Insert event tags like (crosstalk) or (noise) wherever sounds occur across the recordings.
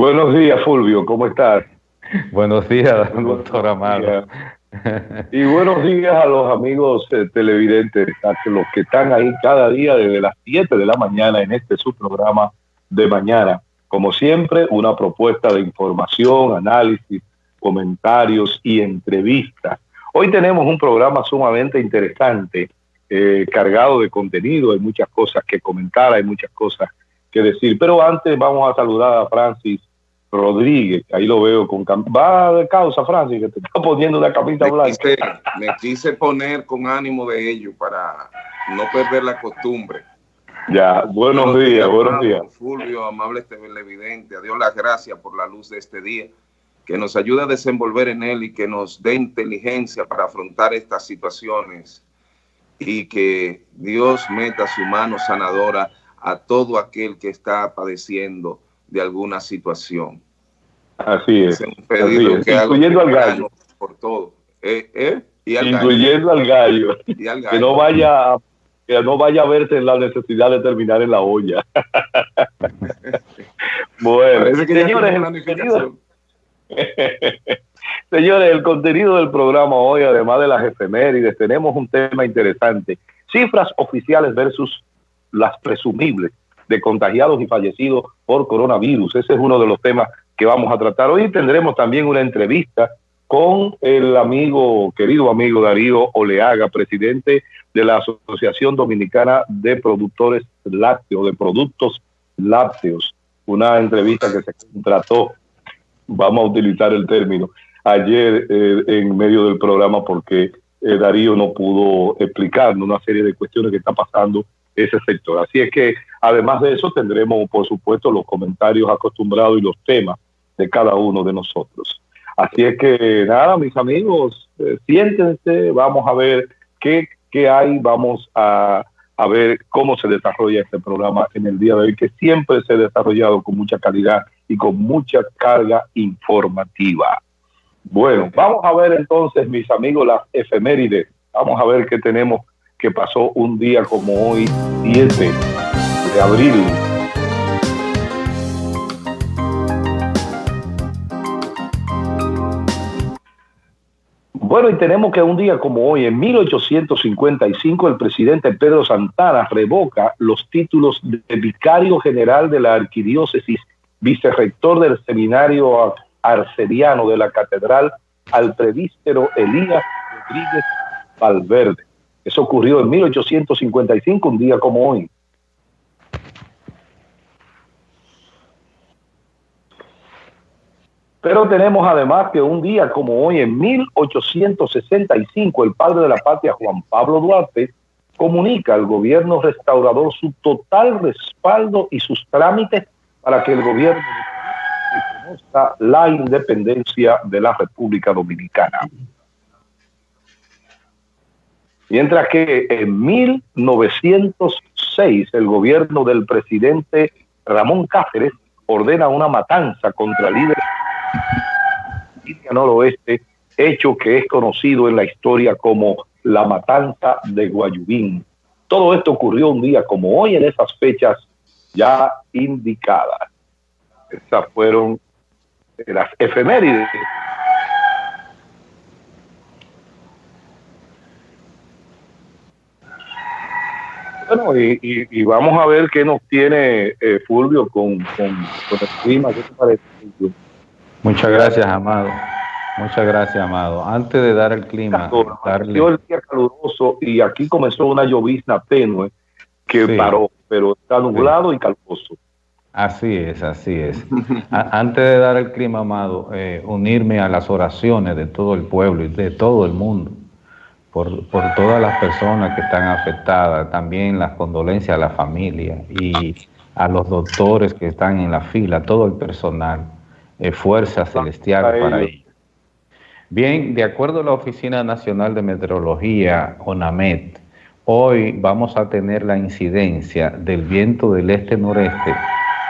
Buenos días, Fulvio, ¿cómo estás? Buenos días, doctor Amado. Y buenos días a los amigos eh, televidentes, a los que están ahí cada día desde las 7 de la mañana en este su programa de mañana. Como siempre, una propuesta de información, análisis, comentarios y entrevistas. Hoy tenemos un programa sumamente interesante, eh, cargado de contenido, hay muchas cosas que comentar, hay muchas cosas que decir. Pero antes vamos a saludar a Francis Rodríguez, ahí lo veo con va de causa, Francis, que te está poniendo una camisa blanca. me quise poner con ánimo de ello para no perder la costumbre. Ya, buenos, días, buenos días. Fulvio, amable televidente, a Dios las gracias por la luz de este día, que nos ayuda a desenvolver en él y que nos dé inteligencia para afrontar estas situaciones y que Dios meta su mano sanadora a todo aquel que está padeciendo de alguna situación. Así es. un pedido que incluyendo al gallo. Por todo. ¿Eh? ¿Eh? Y al incluyendo gallo. al gallo. Y al gallo. Que no vaya que no vaya a verse en la necesidad de terminar en la olla. (laughs) bueno, señores, el (laughs) señores, el contenido del programa hoy, además de las efemérides, tenemos un tema interesante. Cifras oficiales versus las presumibles de contagiados y fallecidos por coronavirus. Ese es uno de los temas que vamos a tratar. Hoy tendremos también una entrevista con el amigo, querido amigo Darío Oleaga, presidente de la Asociación Dominicana de Productores Lácteos, de Productos Lácteos. Una entrevista que se trató, vamos a utilizar el término, ayer eh, en medio del programa porque eh, Darío no pudo explicarnos una serie de cuestiones que está pasando ese sector. Así es que además de eso tendremos, por supuesto, los comentarios acostumbrados y los temas de cada uno de nosotros. Así es que nada, mis amigos, eh, siéntense, vamos a ver qué, qué hay, vamos a, a, ver cómo se desarrolla este programa en el día de hoy, que siempre se ha desarrollado con mucha calidad y con mucha carga informativa. Bueno, vamos a ver entonces, mis amigos, las efemérides. Vamos a ver qué tenemos que pasó un día como hoy, 7 de abril. Bueno, y tenemos que un día como hoy, en 1855, el presidente Pedro Santana revoca los títulos de vicario general de la arquidiócesis, vicerrector del seminario arcediano de la catedral, al prevístero Elías Rodríguez Valverde. Eso ocurrió en 1855, un día como hoy. Pero tenemos además que un día como hoy, en 1865, el padre de la patria, Juan Pablo Duarte, comunica al gobierno restaurador su total respaldo y sus trámites para que el gobierno reconozca la independencia de la República Dominicana. Mientras que en 1906 el gobierno del presidente Ramón Cáceres ordena una matanza contra líderes del noroeste, hecho que es conocido en la historia como la matanza de Guayubín. Todo esto ocurrió un día como hoy en esas fechas ya indicadas. Esas fueron las efemérides Bueno, y, vamos a ver qué nos tiene eh, Fulvio con, con, el clima. ¿Qué te parece, Muchas gracias, Amado. Muchas gracias, Amado. Antes de dar el clima, darle... el día caluroso y aquí comenzó una llovizna tenue que paró, pero está nublado y calposo. Así es, así es. (laughs) antes de dar el clima, Amado, eh, unirme a las oraciones de todo el pueblo y de todo el mundo por, por, todas las personas que están afectadas, también las condolencias a la familia y a los doctores que están en la fila, todo el personal, eh, fuerza celestial para ellos. Bien, de acuerdo a la Oficina Nacional de Meteorología, ONAMET, hoy vamos a tener la incidencia del viento del este-noreste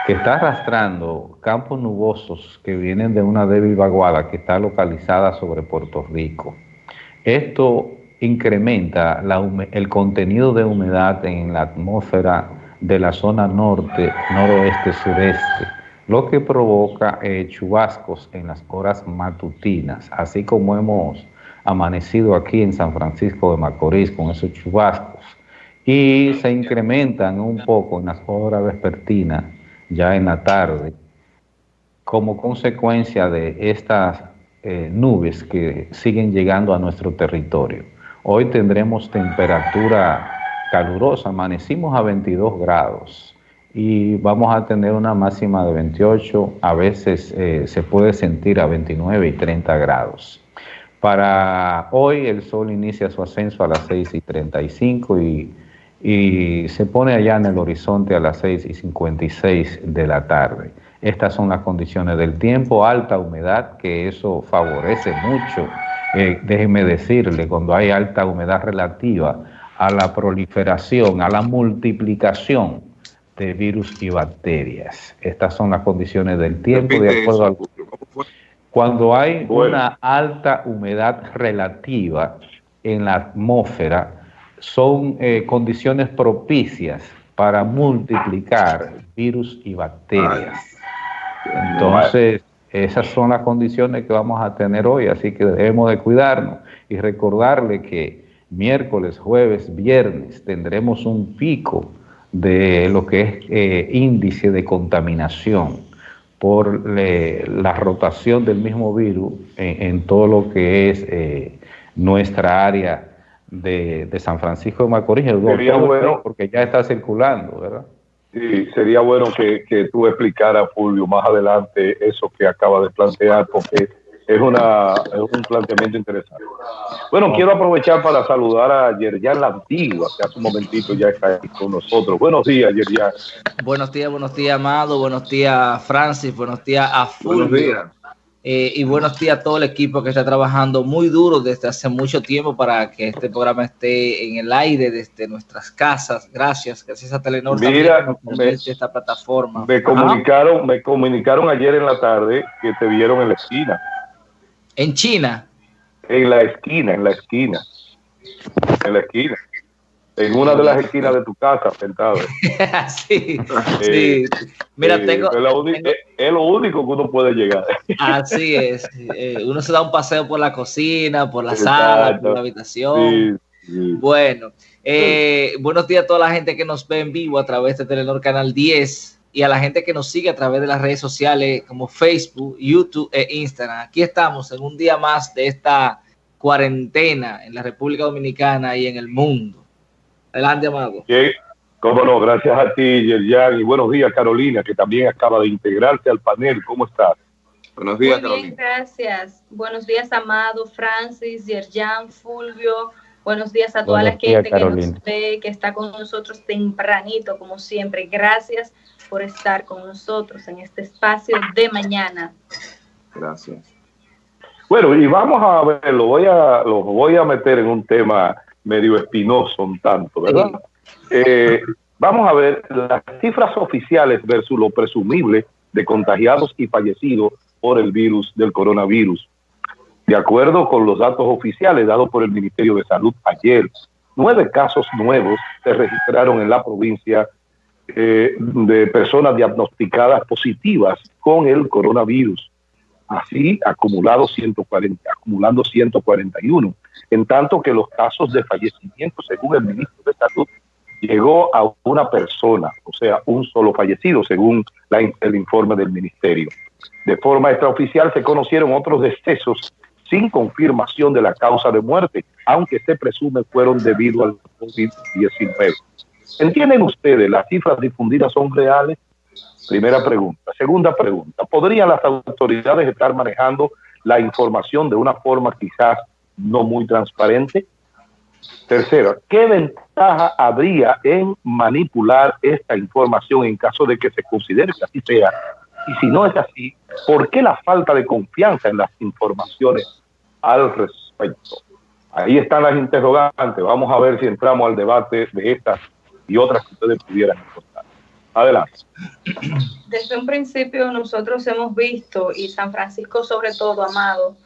que está arrastrando campos nubosos que vienen de una débil vaguada que está localizada sobre Puerto Rico. Esto incrementa el contenido de humedad en la atmósfera de la zona norte, noroeste, sureste, lo que provoca eh, chubascos en las horas matutinas, así como hemos amanecido aquí en San Francisco de Macorís con esos chubascos, y se incrementan un poco en las horas vespertinas, ya en la tarde, como consecuencia de estas eh, nubes que siguen llegando a nuestro territorio. Hoy tendremos temperatura calurosa, amanecimos a 22 grados y vamos a tener una máxima de 28, a veces eh, se puede sentir a 29 y 30 grados. Para hoy el sol inicia su ascenso a las 6 y 35 y, y se pone allá en el horizonte a las 6 y 56 de la tarde. Estas son las condiciones del tiempo, alta humedad, que eso favorece mucho eh, déjenme decirle, cuando hay alta humedad relativa a la proliferación, a la multiplicación de virus y bacterias. Estas son las condiciones del tiempo de acuerdo al... Cuando hay una alta humedad relativa en la atmósfera, son eh, condiciones propicias para multiplicar virus y bacterias. Entonces, esas son las condiciones que vamos a tener hoy, así que debemos de cuidarnos y recordarle que miércoles, jueves, viernes tendremos un pico de lo que es eh, índice de contaminación por la rotación del mismo virus en, todo lo que es eh, nuestra área de, San Francisco de Macorís, porque ya está circulando, ¿verdad? Sí, sería bueno que, que tú explicaras, Fulvio, más adelante eso que acaba de plantear, porque es, una, es un planteamiento interesante. Bueno, quiero aprovechar para saludar a Yerjan La Antigua, que hace un momentito ya está aquí con nosotros. Buenos días, Yerjan. Buenos días, buenos días, Amado. Buenos días, Francis. Buenos días a Fulvio. Buenos días. Eh, y buenos días a todo el equipo que está trabajando muy duro desde hace mucho tiempo para que este programa esté en el aire desde nuestras casas. Gracias, gracias a Telenor Mira, me, esta plataforma. Me comunicaron, me comunicaron ayer en la tarde que te vieron en la esquina. ¿En China? En la esquina, en la esquina. En la esquina en una de las esquinas de tu casa, sentado. (laughs) sí, sí. Mira, tengo, es, lo único que uno puede llegar. (laughs) así es. Eh, uno se da un paseo por la cocina, por la sala, por la habitación. Bueno, eh, buenos días a toda la gente que nos ve en vivo a través de Telenor Canal 10 y a la gente que nos sigue a través de las redes sociales como Facebook, YouTube e Instagram. Aquí estamos en un día más de esta cuarentena en la República Dominicana y en el mundo. Adelante, Amado. Cómo no, gracias a ti, Yerjan. Y buenos días, Carolina, que también acaba de integrarse al panel. ¿Cómo estás? Buenos días, Carolina. gracias. Buenos días, Amado, Francis, Yerjan, Fulvio. Buenos días a toda la gente que nos ve, que está con nosotros tempranito, como siempre. Gracias por estar con nosotros en este espacio de mañana. Gracias. Bueno, y vamos a ver, lo voy a, lo voy a meter en un tema medio espinoso un tanto, ¿verdad? Eh, vamos a ver las cifras oficiales versus lo presumible de contagiados y fallecidos por el virus del coronavirus. De acuerdo con los datos oficiales dados por el Ministerio de Salud ayer, nueve casos nuevos se registraron en la provincia eh, de personas diagnosticadas positivas con el coronavirus. Así, acumulado 140, acumulando 141 en tanto que los casos de fallecimiento, según el ministro de Salud, llegó a una persona, o sea, un solo fallecido, según el informe del ministerio. De forma extraoficial se conocieron otros decesos sin confirmación de la causa de muerte, aunque se presume fueron debido al COVID-19. ¿Entienden ustedes? ¿Las cifras difundidas son reales? Primera pregunta. Segunda pregunta. ¿Podrían las autoridades estar manejando la información de una forma quizás no muy transparente. Tercero, ¿qué ventaja habría en manipular esta información en caso de que se considere que así sea? Y si no es así, ¿por qué la falta de confianza en las informaciones al respecto? Ahí están las interrogantes. Vamos a ver si entramos al debate de estas y otras que ustedes pudieran encontrar. Adelante. Desde un principio nosotros hemos visto, y San Francisco sobre todo, Amado,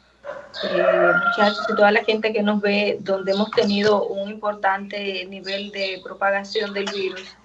eh, muchachos y toda la gente que nos ve, donde hemos tenido un importante nivel de propagación del virus,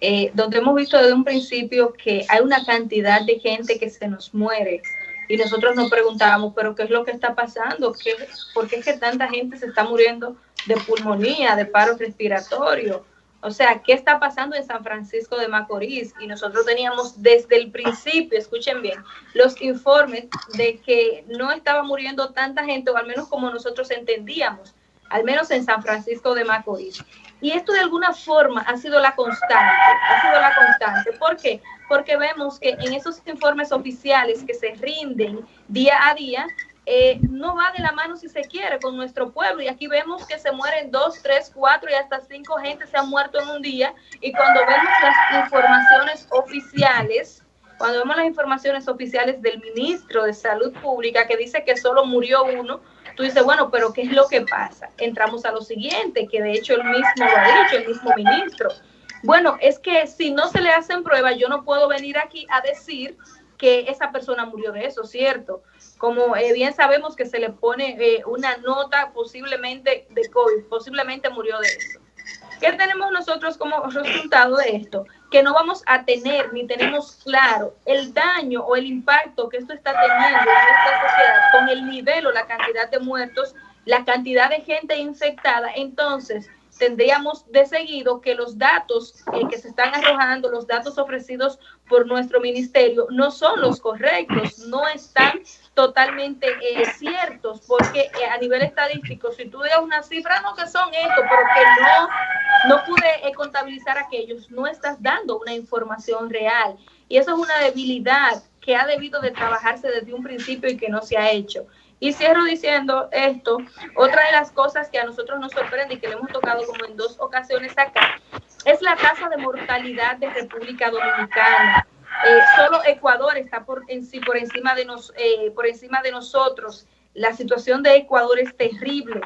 eh, donde hemos visto desde un principio que hay una cantidad de gente que se nos muere y nosotros nos preguntábamos, pero ¿qué es lo que está pasando? ¿Qué, ¿Por qué es que tanta gente se está muriendo de pulmonía, de paro respiratorio? O sea, ¿qué está pasando en San Francisco de Macorís? Y nosotros teníamos desde el principio, escuchen bien, los informes de que no estaba muriendo tanta gente, o al menos como nosotros entendíamos, al menos en San Francisco de Macorís. Y esto de alguna forma ha sido la constante, ha sido la constante. ¿Por qué? Porque vemos que en esos informes oficiales que se rinden día a día, eh, no va de la mano si se quiere con nuestro pueblo. Y aquí vemos que se mueren dos, tres, cuatro y hasta cinco gente se han muerto en un día. Y cuando vemos las informaciones oficiales, cuando vemos las informaciones oficiales del ministro de Salud Pública que dice que solo murió uno, tú dices, bueno, pero ¿qué es lo que pasa? Entramos a lo siguiente, que de hecho él mismo lo ha dicho, el mismo ministro. Bueno, es que si no se le hacen pruebas, yo no puedo venir aquí a decir que esa persona murió de eso, ¿cierto? Como eh, bien sabemos que se le pone eh, una nota posiblemente de COVID, posiblemente murió de eso. ¿Qué tenemos nosotros como resultado de esto? Que no vamos a tener ni tenemos claro el daño o el impacto que esto está teniendo en nuestra sociedad con el nivel o la cantidad de muertos, la cantidad de gente infectada. Entonces, tendríamos de seguido que los datos eh, que se están arrojando, los datos ofrecidos por nuestro ministerio, no son los correctos, no están totalmente eh, ciertos, porque eh, a nivel estadístico, si tú das una cifra, no que son esto, pero que no, no pude contabilizar aquellos, no estás dando una información real. Y eso es una debilidad que ha debido de trabajarse desde un principio y que no se ha hecho. Y cierro diciendo esto, otra de las cosas que a nosotros nos sorprende y que le hemos tocado como en dos ocasiones acá, es la tasa de mortalidad de República Dominicana. Eh, solo Ecuador está por, en por, encima de eh, por encima de nosotros. La situación de Ecuador es terrible.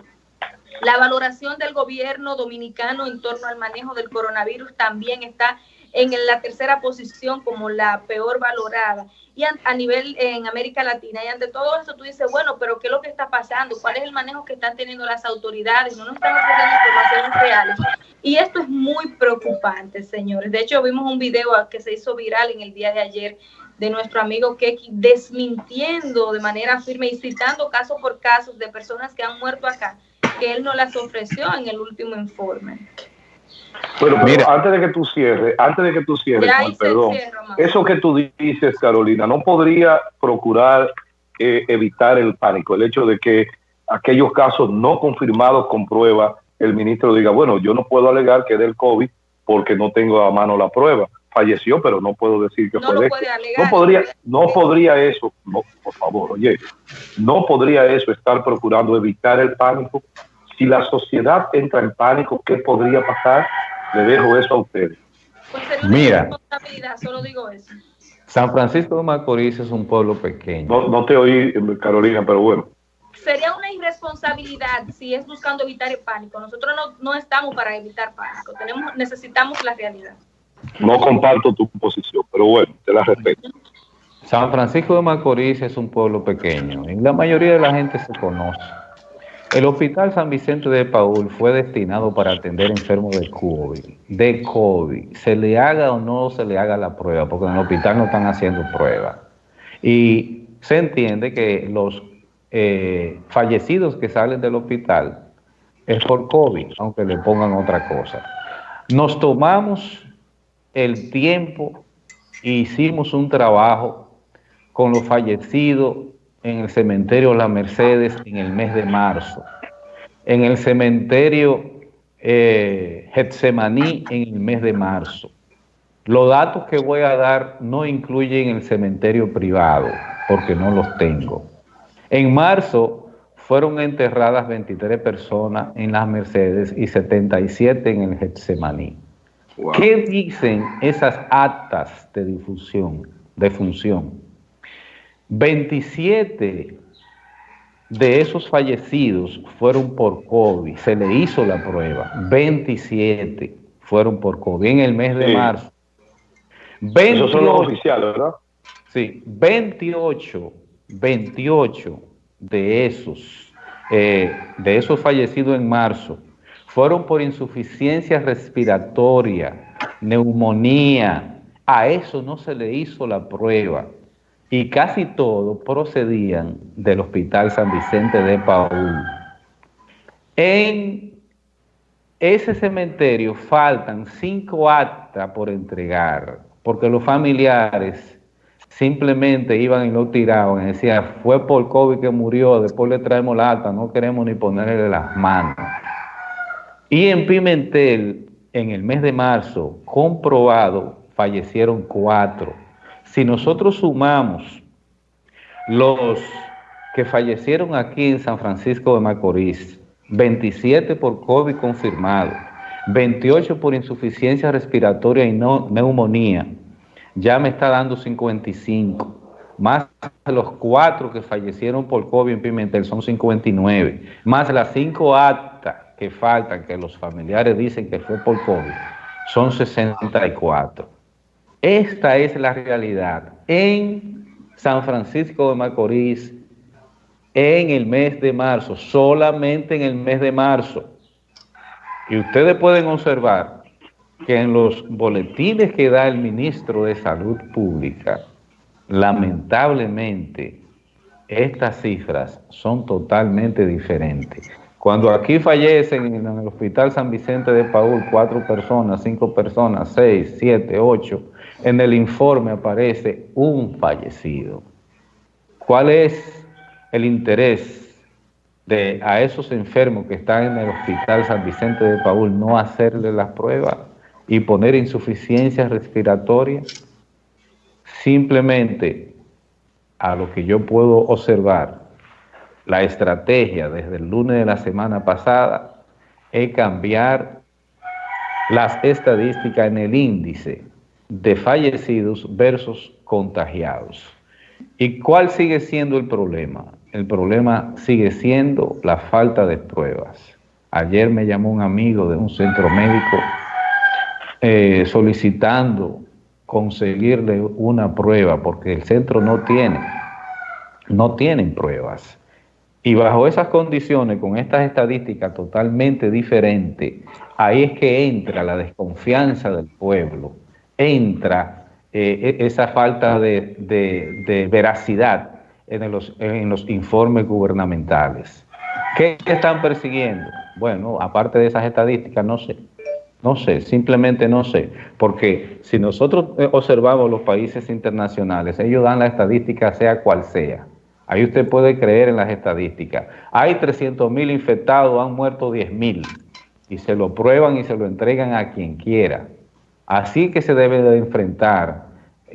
La valoración del gobierno dominicano en torno al manejo del coronavirus también está en la tercera posición como la peor valorada y a, nivel en América Latina. Y ante todo esto tú dices, bueno, pero ¿qué es lo que está pasando? ¿Cuál es el manejo que están teniendo las autoridades? No nos están ofreciendo informaciones reales. Y esto es muy preocupante, señores. De hecho, vimos un video que se hizo viral en el día de ayer de nuestro amigo Keki desmintiendo de manera firme y citando caso por caso de personas que han muerto acá, que él no las ofreció en el último informe. Bueno, Mira. antes de que tú cierres, antes de que tú cierres, perdón, eso que tú dices, Carolina, no podría procurar eh, evitar el pánico, el hecho de que aquellos casos no confirmados con prueba, el ministro diga, bueno, yo no puedo alegar que del COVID porque no tengo a mano la prueba. Falleció, pero no puedo decir que fue de No podría, no podría eso, no, por favor, oye, no podría eso estar procurando evitar el pánico. Si la sociedad entra en pánico, ¿qué podría pasar? Le dejo eso a ustedes. Pues Mira, solo digo eso. San Francisco de Macorís es un pueblo pequeño. No, te oí, Carolina, pero bueno. Sería una irresponsabilidad si es buscando evitar el pánico. Nosotros no, estamos para evitar pánico. Tenemos, necesitamos la realidad. No comparto tu posición, pero bueno, te la respeto. San Francisco de Macorís es un pueblo pequeño y la mayoría de la gente se conoce. El Hospital San Vicente de Paul fue destinado para atender enfermos de COVID, de COVID, se le haga o no se le haga la prueba, porque en el hospital no están haciendo prueba. Y se entiende que los eh, fallecidos que salen del hospital es por COVID, aunque le pongan otra cosa. Nos tomamos el tiempo e hicimos un trabajo con los fallecidos en el cementerio La Mercedes en el mes de marzo, en el cementerio eh, Getsemaní en el mes de marzo. Los datos que voy a dar no incluyen el cementerio privado, porque no los tengo. En marzo fueron enterradas 23 personas en las Mercedes y 77 en el Getsemaní. ¿Qué dicen esas actas de difusión, de función? 27 de esos fallecidos fueron por COVID, se le hizo la prueba, 27 fueron por COVID en el mes de marzo. 28, son los oficiales, ¿verdad? Sí, 28, 28 de esos, eh, de esos fallecidos en marzo fueron por insuficiencia respiratoria neumonía. A eso no se le hizo la prueba. Y casi todos procedían del Hospital San Vicente de Paul. En ese cementerio faltan cinco actas por entregar, porque los familiares simplemente iban y lo tiraban y decían, fue por COVID que murió, después le traemos la acta, no queremos ni ponerle las manos. Y en Pimentel, en el mes de marzo, comprobado, fallecieron cuatro. Si nosotros sumamos los que fallecieron aquí en San Francisco de Macorís, 27 por COVID confirmado, 28 por insuficiencia respiratoria y no, neumonía, ya me está dando 55. Más los cuatro que fallecieron por COVID en Pimentel son 59. Más las cinco actas que faltan, que los familiares dicen que fue por COVID, son 64. Esta es la realidad. En San Francisco de Macorís, en el mes de marzo, solamente en el mes de marzo. Y ustedes pueden observar que en los boletines que da el ministro de Salud Pública, lamentablemente, estas cifras son totalmente diferentes. Cuando aquí fallecen en el Hospital San Vicente de Paul cuatro personas, cinco personas, seis, siete, ocho, en el informe aparece un fallecido. ¿Cuál es el interés de a esos enfermos que están en el Hospital San Vicente de Paul no hacerle las pruebas y poner insuficiencia respiratoria? Simplemente a lo que yo puedo observar, la estrategia desde el lunes de la semana pasada es cambiar las estadísticas en el índice de fallecidos versus contagiados. ¿Y cuál sigue siendo el problema? El problema sigue siendo la falta de pruebas. Ayer me llamó un amigo de un centro médico eh, solicitando conseguirle una prueba porque el centro no tiene, no tienen pruebas. Y bajo esas condiciones, con estas estadísticas totalmente diferentes, ahí es que entra la desconfianza del pueblo, entra eh, e, esa falta de, veracidad en los, en los informes gubernamentales. ¿Qué están persiguiendo? Bueno, aparte de esas estadísticas, no sé. No sé, simplemente no sé. Porque si nosotros eh, observamos los países internacionales, ellos dan la estadística sea cual sea. Ahí usted puede creer en las estadísticas. Hay 300 mil infectados, han muerto 10 mil. Y se lo prueban y se lo entregan a quien quiera. Así que se debe de enfrentar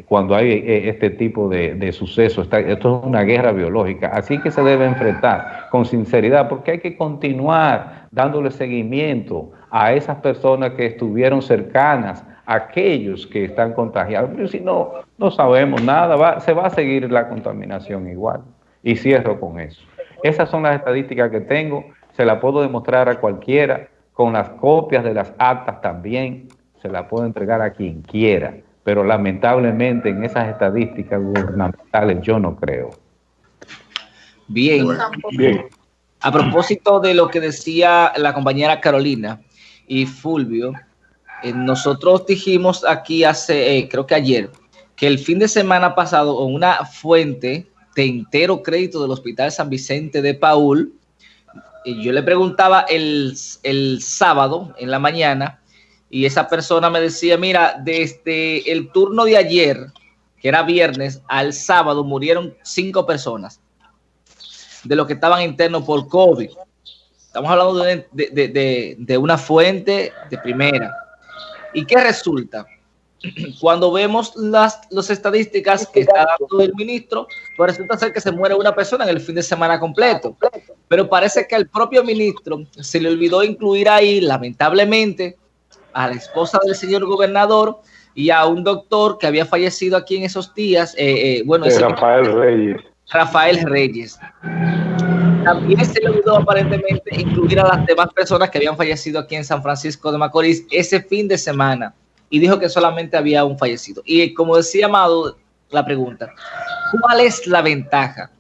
cuando hay eh, este tipo de, sucesos. Esto es una guerra biológica. Así que se debe enfrentar con sinceridad porque hay que continuar dándole seguimiento a esas personas que estuvieron cercanas aquellos que están contagiados. Pero si no, no sabemos nada, se va a seguir la contaminación igual. Y cierro con eso. Esas son las estadísticas que tengo, se las puedo demostrar a cualquiera, con las copias de las actas también, se las puedo entregar a quien quiera, pero lamentablemente en esas estadísticas gubernamentales yo no creo. Bien, bien. A propósito de lo que decía la compañera Carolina y Fulvio, eh, nosotros dijimos aquí hace, eh, creo que ayer, que el fin de semana pasado una fuente de entero crédito del Hospital San Vicente de Paul. Y yo le preguntaba el, el sábado en la mañana y esa persona me decía, mira, desde el turno de ayer, que era viernes, al sábado murieron cinco personas de los que estaban internos por COVID. Estamos hablando de, de, de una fuente de primera. ¿Y qué resulta? (clears throat) cuando vemos las, estadísticas que está dando el ministro, pues resulta ser que se muere una persona en el fin de semana completo. Pero parece que al propio ministro se le olvidó incluir ahí, lamentablemente, a la esposa del señor gobernador y a un doctor que había fallecido aquí en esos días. Eh, eh, bueno, Rafael Reyes. Rafael Reyes. También se le olvidó aparentemente incluir a las demás personas que habían fallecido aquí en San Francisco de Macorís ese fin de semana y dijo que solamente había un fallecido. Y como decía Amado, la pregunta, ¿cuál es la ventaja?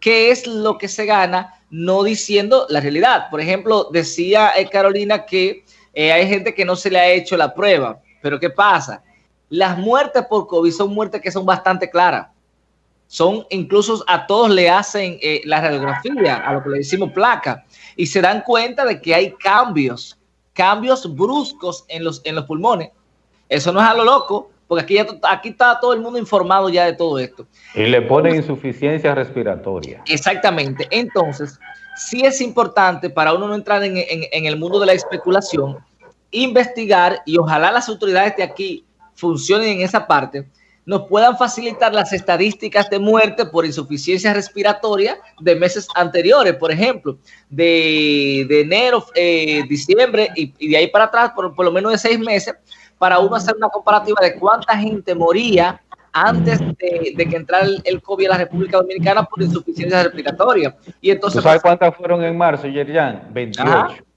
¿Qué es lo que se gana no diciendo la realidad? Por ejemplo, decía eh, Carolina que eh, hay gente que no se le ha hecho la prueba. Pero ¿qué pasa? Las muertes por COVID son muertes que son bastante claras. Son incluso a todos le hacen eh, la radiografía, a lo que le decimos placa, y se dan cuenta de que hay cambios, cambios bruscos en los, en los pulmones. Eso no es a lo loco, porque aquí, ya, aquí está todo el mundo informado ya de todo esto. Y le ponen insuficiencia respiratoria. Exactamente. Entonces, sí es importante para uno no entrar en, en el mundo de la especulación, investigar y ojalá las autoridades de aquí funcionen en esa parte, nos puedan facilitar las estadísticas de muerte por insuficiencia respiratoria de meses anteriores, por ejemplo, de, enero, eh, diciembre y, de ahí para atrás, por, por lo menos de seis meses, para uno hacer una comparativa de cuánta gente moría antes de, que entrara el, COVID a la República Dominicana por insuficiencia respiratoria. Y entonces, sabes cuántas fueron en marzo, Yerian? 28.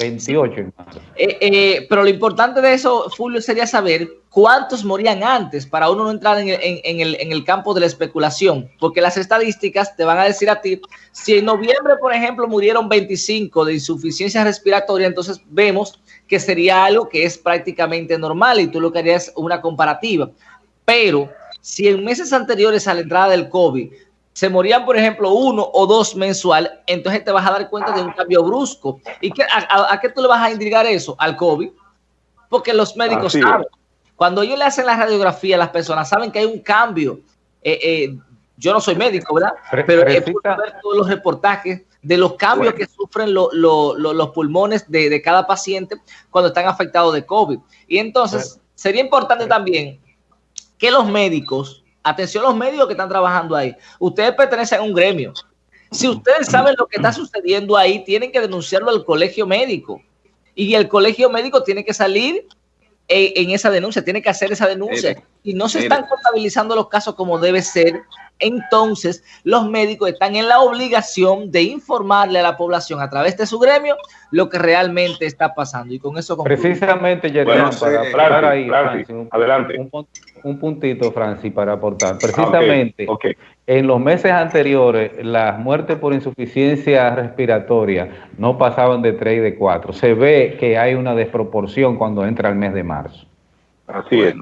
28, eh, eh, pero lo importante de eso, Fulvio, sería saber cuántos morían antes para uno no entrar en el, en, el, campo de la especulación, porque las estadísticas te van a decir a ti, si en noviembre, por ejemplo, murieron 25 de insuficiencia respiratoria, entonces vemos que sería algo que es prácticamente normal y tú lo que harías una comparativa. Pero si en meses anteriores a la entrada del COVID se morían, por ejemplo, uno o dos mensual, entonces te vas a dar cuenta de un cambio brusco. ¿Y qué, a, qué tú le vas a indicar eso? Al COVID. Porque los médicos saben. Cuando ellos le hacen la radiografía a las personas, saben que hay un cambio. Eh, eh, yo no soy médico, ¿verdad? Pero he podido ver todos los reportajes de los cambios que sufren los pulmones de, de, cada paciente cuando están afectados de COVID. Y entonces, sería importante también que los médicos Atención a los médicos que están trabajando ahí. Ustedes pertenecen a un gremio. Si ustedes saben lo que está sucediendo ahí, tienen que denunciarlo al colegio médico. Y el colegio médico tiene que salir en, esa denuncia, tiene que hacer esa denuncia. y no se están contabilizando los casos como debe ser entonces los médicos están en la obligación de informarle a la población a través de su gremio lo que realmente está pasando. Y con eso Precisamente, Yerjan, para, ahí, un, adelante. Un, puntito, Francis, para aportar. Precisamente, en los meses anteriores, las muertes por insuficiencia respiratoria no pasaban de 3 y de 4. Se ve que hay una desproporción cuando entra el mes de marzo. Así es.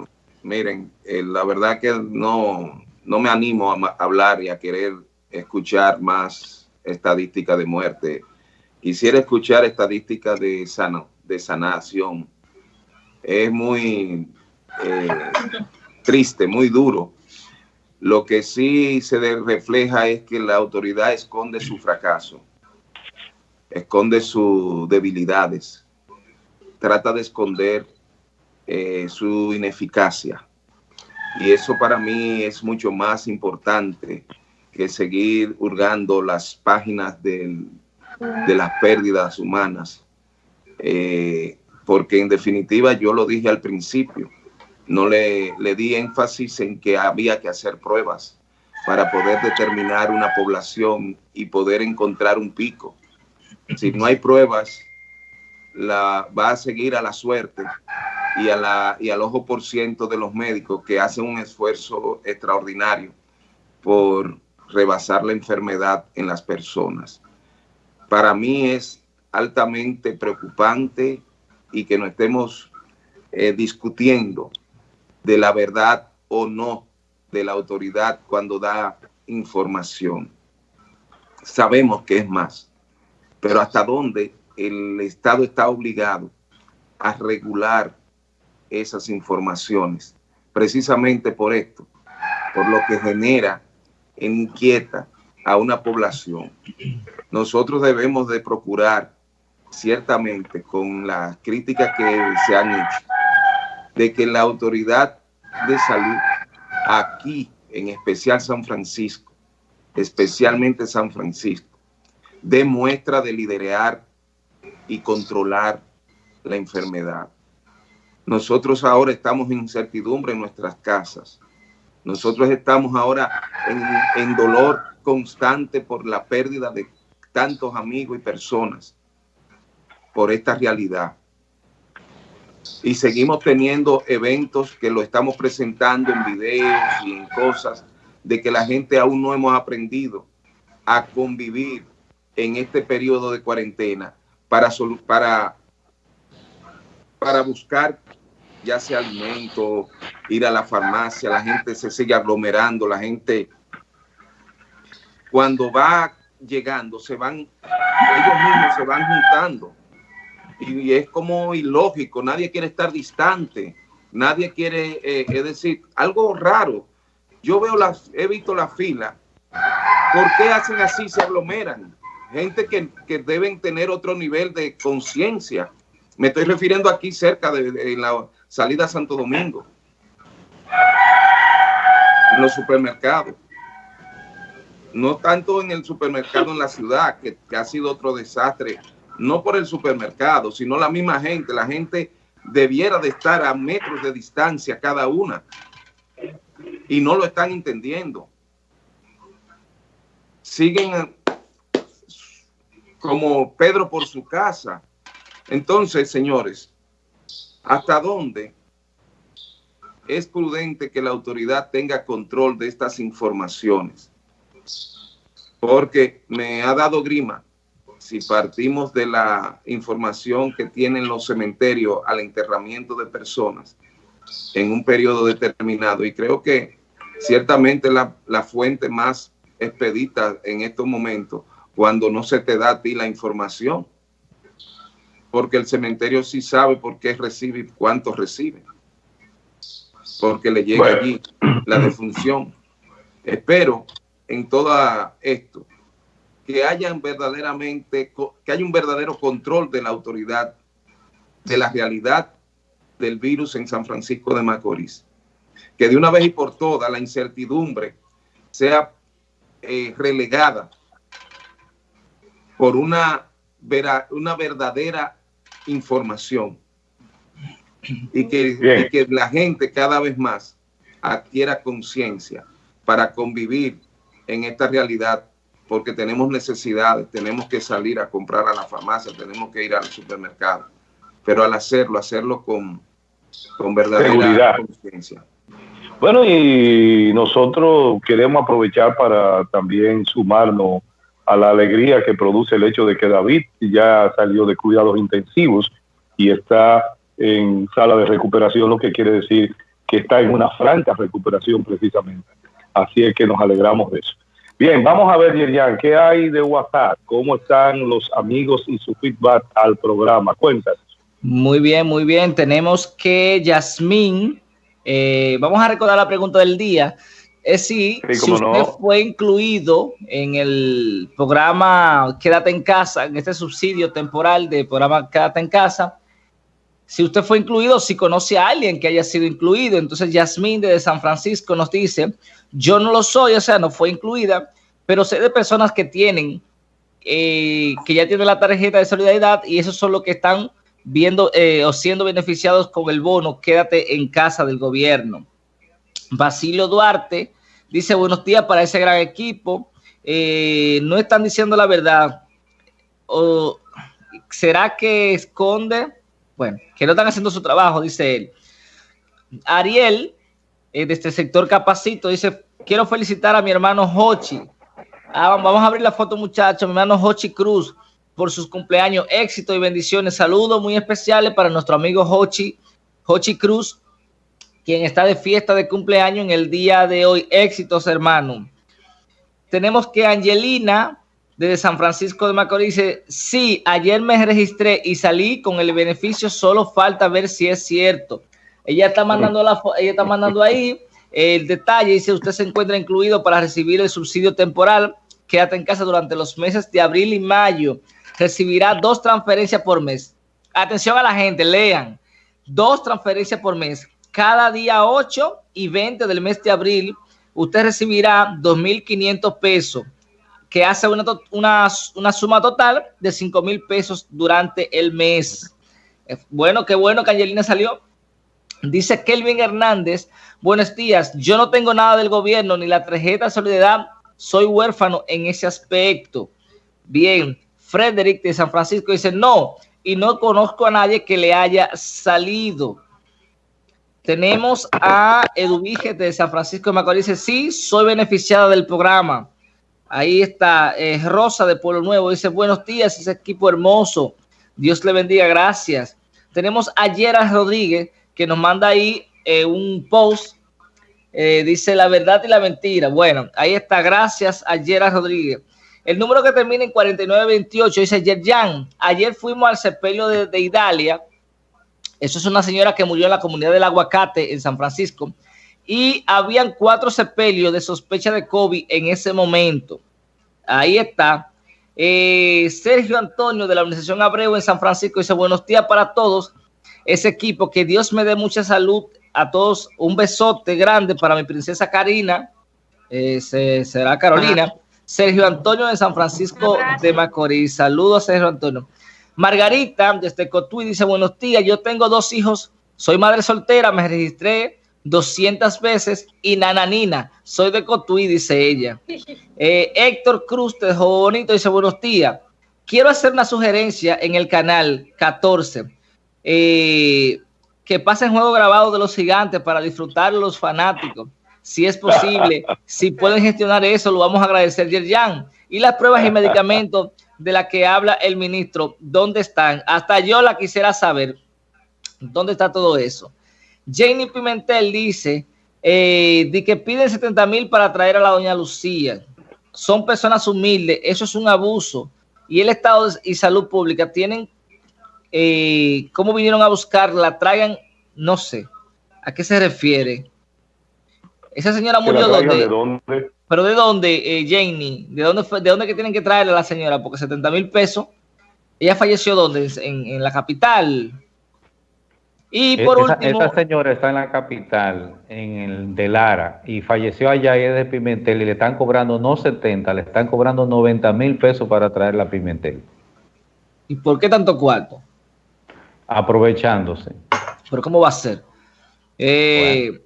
Miren, eh, la verdad que no no me animo a hablar y a querer escuchar más estadísticas de muerte. Quisiera escuchar estadísticas de, sano, de sanación. Es muy eh, triste, muy duro. Lo que sí se refleja es que la autoridad esconde su fracaso, esconde sus debilidades, trata de esconder eh, su ineficacia y eso para mí es mucho más importante que seguir hurgando las páginas de las pérdidas humanas. Eh, porque en definitiva yo lo dije al principio, no le, le di énfasis en que había que hacer pruebas para poder determinar una población y poder encontrar un pico. Si no hay pruebas, la, va a seguir a la suerte y, a la, y al ojo por ciento de los médicos que hacen un esfuerzo extraordinario por rebasar la enfermedad en las personas. Para mí es altamente preocupante y que no estemos eh, discutiendo de la verdad o no de la autoridad cuando da información. Sabemos que es más, pero hasta dónde el Estado está obligado a regular esas informaciones, precisamente por esto, por lo que genera e inquieta a una población. Nosotros debemos de procurar, ciertamente, con las críticas que se han hecho, de que la autoridad de salud aquí, en especial San Francisco, especialmente San Francisco, demuestra de liderar y controlar la enfermedad. Nosotros ahora estamos en incertidumbre en nuestras casas. Nosotros estamos ahora en, dolor constante por la pérdida de tantos amigos y personas por esta realidad. Y seguimos teniendo eventos que lo estamos presentando en videos y en cosas de que la gente aún no hemos aprendido a convivir en este periodo de cuarentena para, para, para buscar ya sea alimento, ir a la farmacia, la gente se sigue aglomerando, la gente cuando va llegando se van, ellos mismos se van juntando y es como ilógico, nadie quiere estar distante, nadie quiere, eh, es decir, algo raro. Yo veo las, he visto la fila, ¿por qué hacen así? Se aglomeran. Gente que, que deben tener otro nivel de conciencia. Me estoy refiriendo aquí cerca de, la salida a Santo Domingo, en los supermercados. No tanto en el supermercado en la ciudad, que ha sido otro desastre no por el supermercado, sino la misma gente. La gente debiera de estar a metros de distancia cada una y no lo están entendiendo. Siguen como Pedro por su casa. Entonces, señores, ¿hasta dónde es prudente que la autoridad tenga control de estas informaciones? Porque me ha dado grima si partimos de la información que tienen los cementerios al enterramiento de personas en un periodo determinado, y creo que ciertamente la, la fuente más expedita en estos momentos, cuando no se te da a ti la información, porque el cementerio sí sabe por qué recibe y cuánto recibe, porque le llega allí la defunción. Espero en todo esto que hayan verdaderamente, que haya un verdadero control de la autoridad de la realidad del virus en San Francisco de Macorís. Que de una vez y por todas la incertidumbre sea eh, relegada por una, una verdadera información y que, y que la gente cada vez más adquiera conciencia para convivir en esta realidad porque tenemos necesidades, tenemos que salir a comprar a la farmacia, tenemos que ir al supermercado, pero al hacerlo, hacerlo con, con verdadera conciencia. Bueno, y nosotros queremos aprovechar para también sumarnos a la alegría que produce el hecho de que David ya salió de cuidados intensivos y está en sala de recuperación, lo que quiere decir que está en una franca recuperación precisamente. Así es que nos alegramos de eso. Bien, vamos a ver, Yerian, ¿qué hay de WhatsApp? ¿Cómo están los amigos y su feedback al programa? Cuéntanos. Muy bien, muy bien. Tenemos que Yasmín, eh, vamos a recordar la pregunta del día. Es si, si usted fue incluido en el programa Quédate en casa, en este subsidio temporal de programa Quédate en casa, si usted fue incluido, si conoce a alguien que haya sido incluido. Entonces, Yasmín de San Francisco nos dice, yo no lo soy, o sea, no fue incluida, pero sé de personas que tienen, eh, que ya tienen la tarjeta de solidaridad y esos son los que están viendo eh, o siendo beneficiados con el bono, quédate en casa del gobierno. Basilio Duarte dice, buenos días para ese gran equipo. Eh, no están diciendo la verdad. ¿O será que esconde? Bueno, que no están haciendo su trabajo, dice él. Ariel eh, de este sector Capacito, dice, quiero felicitar a mi hermano Hochi. Ah, vamos a abrir la foto, muchachos. Mi hermano Hochi Cruz por sus cumpleaños. Éxito y bendiciones. Saludos muy especiales para nuestro amigo Hochi, Hochi Cruz, quien está de fiesta de cumpleaños en el día de hoy. Éxitos, hermano. Tenemos que Angelina, desde San Francisco de Macorís, dice, sí, ayer me registré y salí con el beneficio, solo falta ver si es cierto. Ella está mandando, la, ella está (laughs) mandando ahí el detalle, dice, usted se encuentra incluido para recibir el subsidio temporal, quédate en casa durante los meses de abril y mayo, recibirá dos transferencias por mes. Atención a la gente, lean, dos transferencias por mes. Cada día 8 y 20 del mes de abril, usted recibirá 2.500 pesos, que hace una, una, una suma total de 5.000 pesos durante el mes. Bueno, qué bueno que Angelina salió Dice Kelvin Hernández, buenos días, yo no tengo nada del gobierno ni la tarjeta de solidaridad, soy huérfano en ese aspecto. Bien, Frederick de San Francisco dice, no, y no conozco a nadie que le haya salido. Tenemos a Eduvige de San Francisco de Macorís, dice, sí, soy beneficiada del programa. Ahí está eh, Rosa de Pueblo Nuevo, dice, buenos días, ese equipo hermoso. Dios le bendiga, gracias. Tenemos a Rodríguez, que nos manda ahí eh, un post. Eh, dice la verdad y la mentira. Bueno, ahí está. Gracias a Rodríguez. El número que termina en 4928 dice Yerjan. Ayer fuimos al sepelio de, de Idalia. Eso es una señora que murió en la comunidad del Aguacate en San Francisco. Y habían cuatro sepelios de sospecha de COVID en ese momento. Ahí está. Eh, Sergio Antonio de la Organización Abreu en San Francisco dice buenos días para todos. Ese equipo, que Dios me dé mucha salud a todos. Un besote grande para mi princesa Karina. Eh, será Carolina. Sergio Antonio de San Francisco de Macorís. Saludos, Sergio Antonio. Margarita desde Cotuí dice buenos días. Yo tengo dos hijos. Soy madre soltera. Me registré 200 veces y nananina, soy de Cotuí, dice ella. (laughs) Eh, Héctor Cruz de Bonito dice buenos días. Quiero hacer una sugerencia en el canal 14. Eh, que pasen juego grabado de los gigantes para disfrutar los fanáticos. Si es posible, (laughs) si pueden gestionar eso, lo vamos a agradecer, Yerjan. Y las pruebas y medicamentos de las que habla el ministro, ¿dónde están? Hasta yo la quisiera saber. ¿Dónde está todo eso? Janie Pimentel dice eh, de que piden 70 mil para traer a la doña Lucía. Son personas humildes, eso es un abuso. Y el Estado y Salud Pública tienen, eh, ¿cómo vinieron a buscarla? Traigan, no sé, ¿a qué se refiere? Esa señora murió donde. ¿De dónde? ¿Pero de dónde, eh, Janie? ¿De dónde, fue, ¿De dónde que tienen que traerle a la señora? Porque 70 mil pesos. ¿Ella falleció dónde? En, en la capital. Y por esa, último, esa señora está en la capital, en el de Lara, y falleció allá y es de Pimentel y le están cobrando no 70, le están cobrando 90 mil pesos para traer la Pimentel. ¿Y por qué tanto cuarto? Aprovechándose. ¿Pero cómo va a ser? Eh,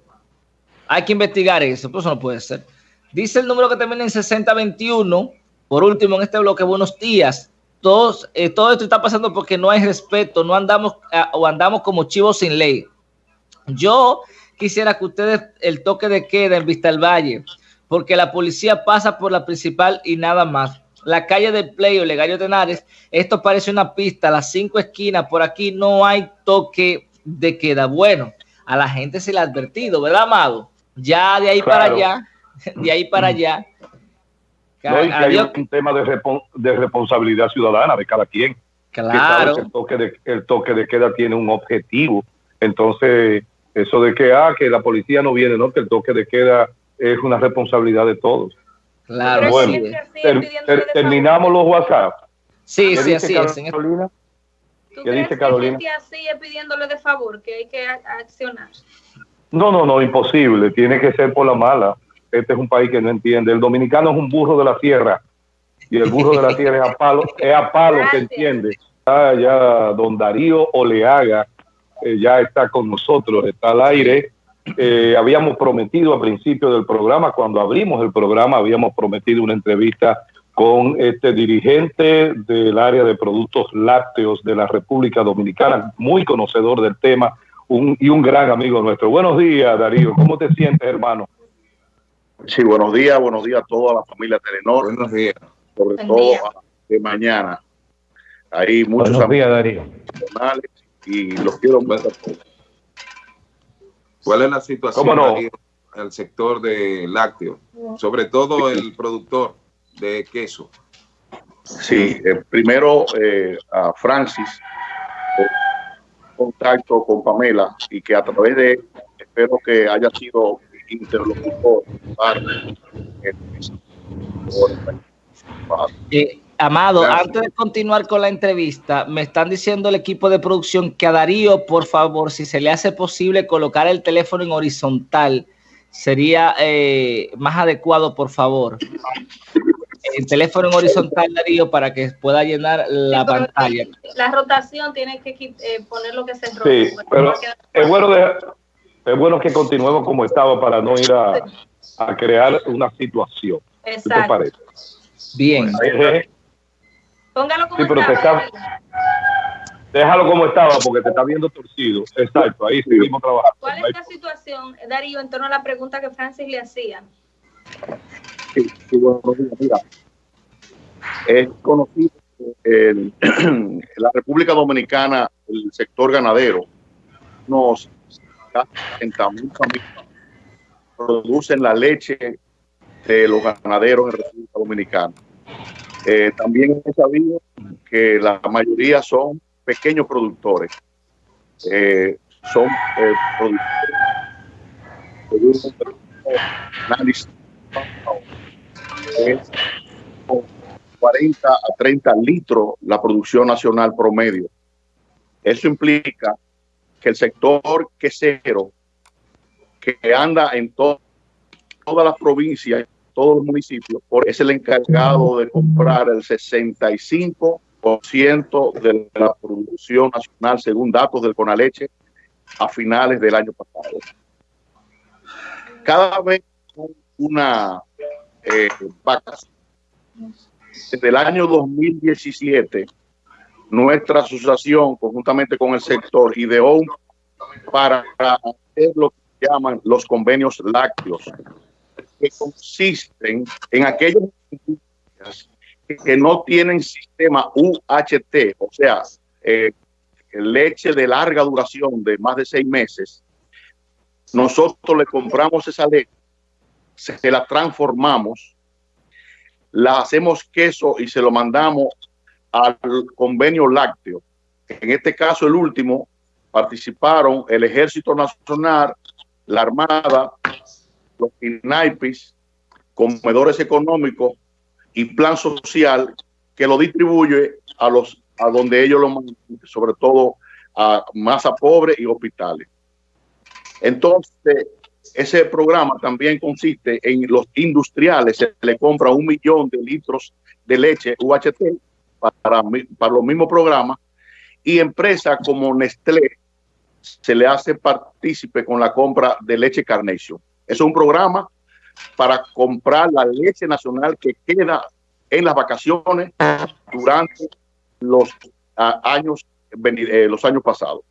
hay que investigar eso, pero eso no puede ser. Dice el número que termina en 6021. Por último, en este bloque, buenos días. Eh, todo esto está pasando porque no hay respeto, no andamos eh, o andamos como chivos sin ley. Yo quisiera que ustedes el toque de queda en Vista del Valle, porque la policía pasa por la principal y nada más. La calle del Play o Legario Tenares, esto parece una pista, las cinco esquinas, por aquí no hay toque de queda. Bueno, a la gente se le ha advertido, ¿verdad, Amado? Ya de ahí para allá, de ahí para allá, no, y que hay un tema de, de, responsabilidad ciudadana de cada quien. Claro. el, toque de, el toque de queda tiene un objetivo. Entonces, eso de que, ah, que la policía no viene, no, que el toque de queda es una responsabilidad de todos. Claro. Bueno, terminamos los WhatsApp. Sí, sí, así es. Carolina? ¿Tú ¿Qué crees dice Carolina? Que sigue pidiéndole de favor, que hay que accionar. No, no, no, imposible. Tiene que ser por la mala este es un país que no entiende. El dominicano es un burro de la tierra y el burro de la tierra es a palo, es a palo que entiende. Ah, ya don Darío Oleaga eh, ya está con nosotros, está al aire. Eh, habíamos prometido al principio del programa, cuando abrimos el programa, habíamos prometido una entrevista con este dirigente del área de productos lácteos de la República Dominicana, muy conocedor del tema un, y un gran amigo nuestro. Buenos días, Darío. ¿Cómo te sientes, hermano? Sí, buenos días, buenos días a toda la familia Telenor. Buenos días. Sobre todo de mañana. Hay muchos buenos días, Darío. y los quiero mucho a todos. ¿Cuál es la situación en el sector de lácteo? Sobre todo el productor de queso. Sí, eh, primero eh, a Francis, eh, contacto con Pamela y que a través de, espero que haya sido interlocutor. Eh, Amado, antes de continuar con la entrevista, me están diciendo el equipo de producción que a Darío, por favor, si se le hace posible colocar el teléfono en horizontal, sería eh, más adecuado, por favor. El teléfono en horizontal, Darío, para que pueda llenar la pantalla. La rotación tiene que eh, poner lo que se rota. Sí, pero es bueno de, es bueno que continuemos como estaba para no ir a, a crear una situación. Exacto. ¿Qué te parece? Bien. Póngalo como sí, estaba. déjalo como estaba porque te está viendo torcido. Exacto, ahí seguimos trabajando. ¿Cuál es la situación, Darío, en torno a la pregunta que Francis le hacía? Sí, sí bueno, mira. Es conocido en (clears throat) la República Dominicana, el sector ganadero, nos producen la leche de los ganaderos en República Dominicana. Eh, también he sabido que la mayoría son pequeños productores. Eh, son eh, productores análisis 40 a 30 litros la producción nacional promedio. Eso implica que el sector quesero que anda en todas las provincias, todos los municipios, es el encargado de comprar el 65% de la producción nacional según datos del Conaleche a finales del año pasado. Cada vez una eh. Desde el año 2017, nuestra asociación, conjuntamente con el sector, ideó para hacer lo que llaman los convenios lácteos, que consisten en aquellos que no tienen sistema UHT, o sea, eh, leche de larga duración de más de seis meses, nosotros le compramos esa leche, se la transformamos, la hacemos queso y se lo mandamos al convenio lácteo. En este caso, el último, participaron el Ejército Nacional, la Armada, los INAIPIS, comedores económicos y plan social que lo distribuye a los a donde ellos lo mandan, sobre todo a masa pobre y hospitales. Entonces, ese programa también consiste en los industriales, se le compra un millón de litros de leche UHT para, para los mismos programas y empresas como Nestlé se le hace partícipe con la compra de leche Carnation. Es un programa para comprar la leche nacional que queda en las vacaciones durante los años, eh, los años pasados.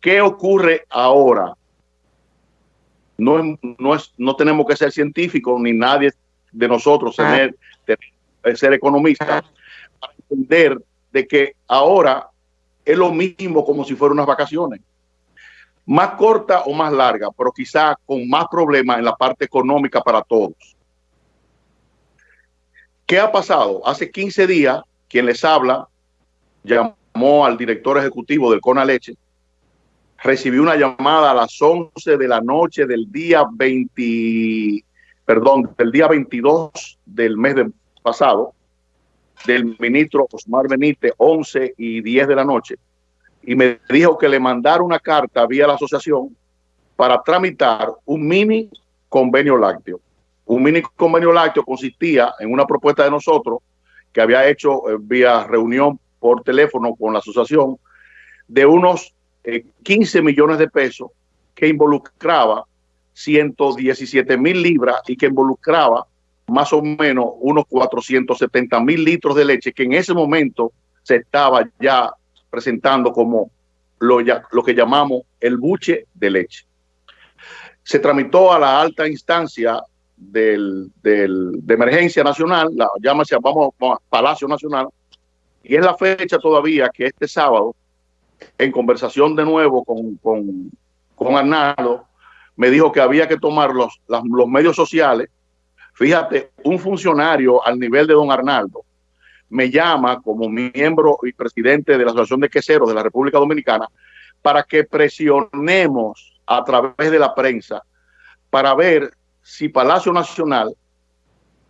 ¿Qué ocurre ahora? No, no, es, no tenemos que ser científicos ni nadie de nosotros tener, ser economista para entender de que ahora es lo mismo como si fueran unas vacaciones. Más corta o más larga, pero quizá con más problemas en la parte económica para todos. ¿Qué ha pasado? Hace 15 días, quien les habla llamó al director ejecutivo del Cona Leche, recibió una llamada a las 11 de la noche del día 20, perdón, del día 22 del mes de pasado, del ministro Osmar Benítez, 11 y 10 de la noche, y me dijo que le mandara una carta vía la asociación para tramitar un mini convenio lácteo. Un mini convenio lácteo consistía en una propuesta de nosotros que había hecho eh, vía reunión por teléfono con la asociación de unos 15 eh, millones de pesos que involucraba 117 mil libras y que involucraba más o menos unos 470 mil litros de leche que en ese momento se estaba ya presentando como lo, lo que llamamos el buche de leche. Se tramitó a la alta instancia del, de emergencia nacional, la llámase, vamos, vamos, Palacio Nacional, y es la fecha todavía que este sábado, en conversación de nuevo con, con, con Arnaldo, me dijo que había que tomar los, los medios sociales. Fíjate, un funcionario al nivel de don Arnaldo me llama como miembro y presidente de la Asociación de Queseros de la República Dominicana para que presionemos a través de la prensa para ver si Palacio Nacional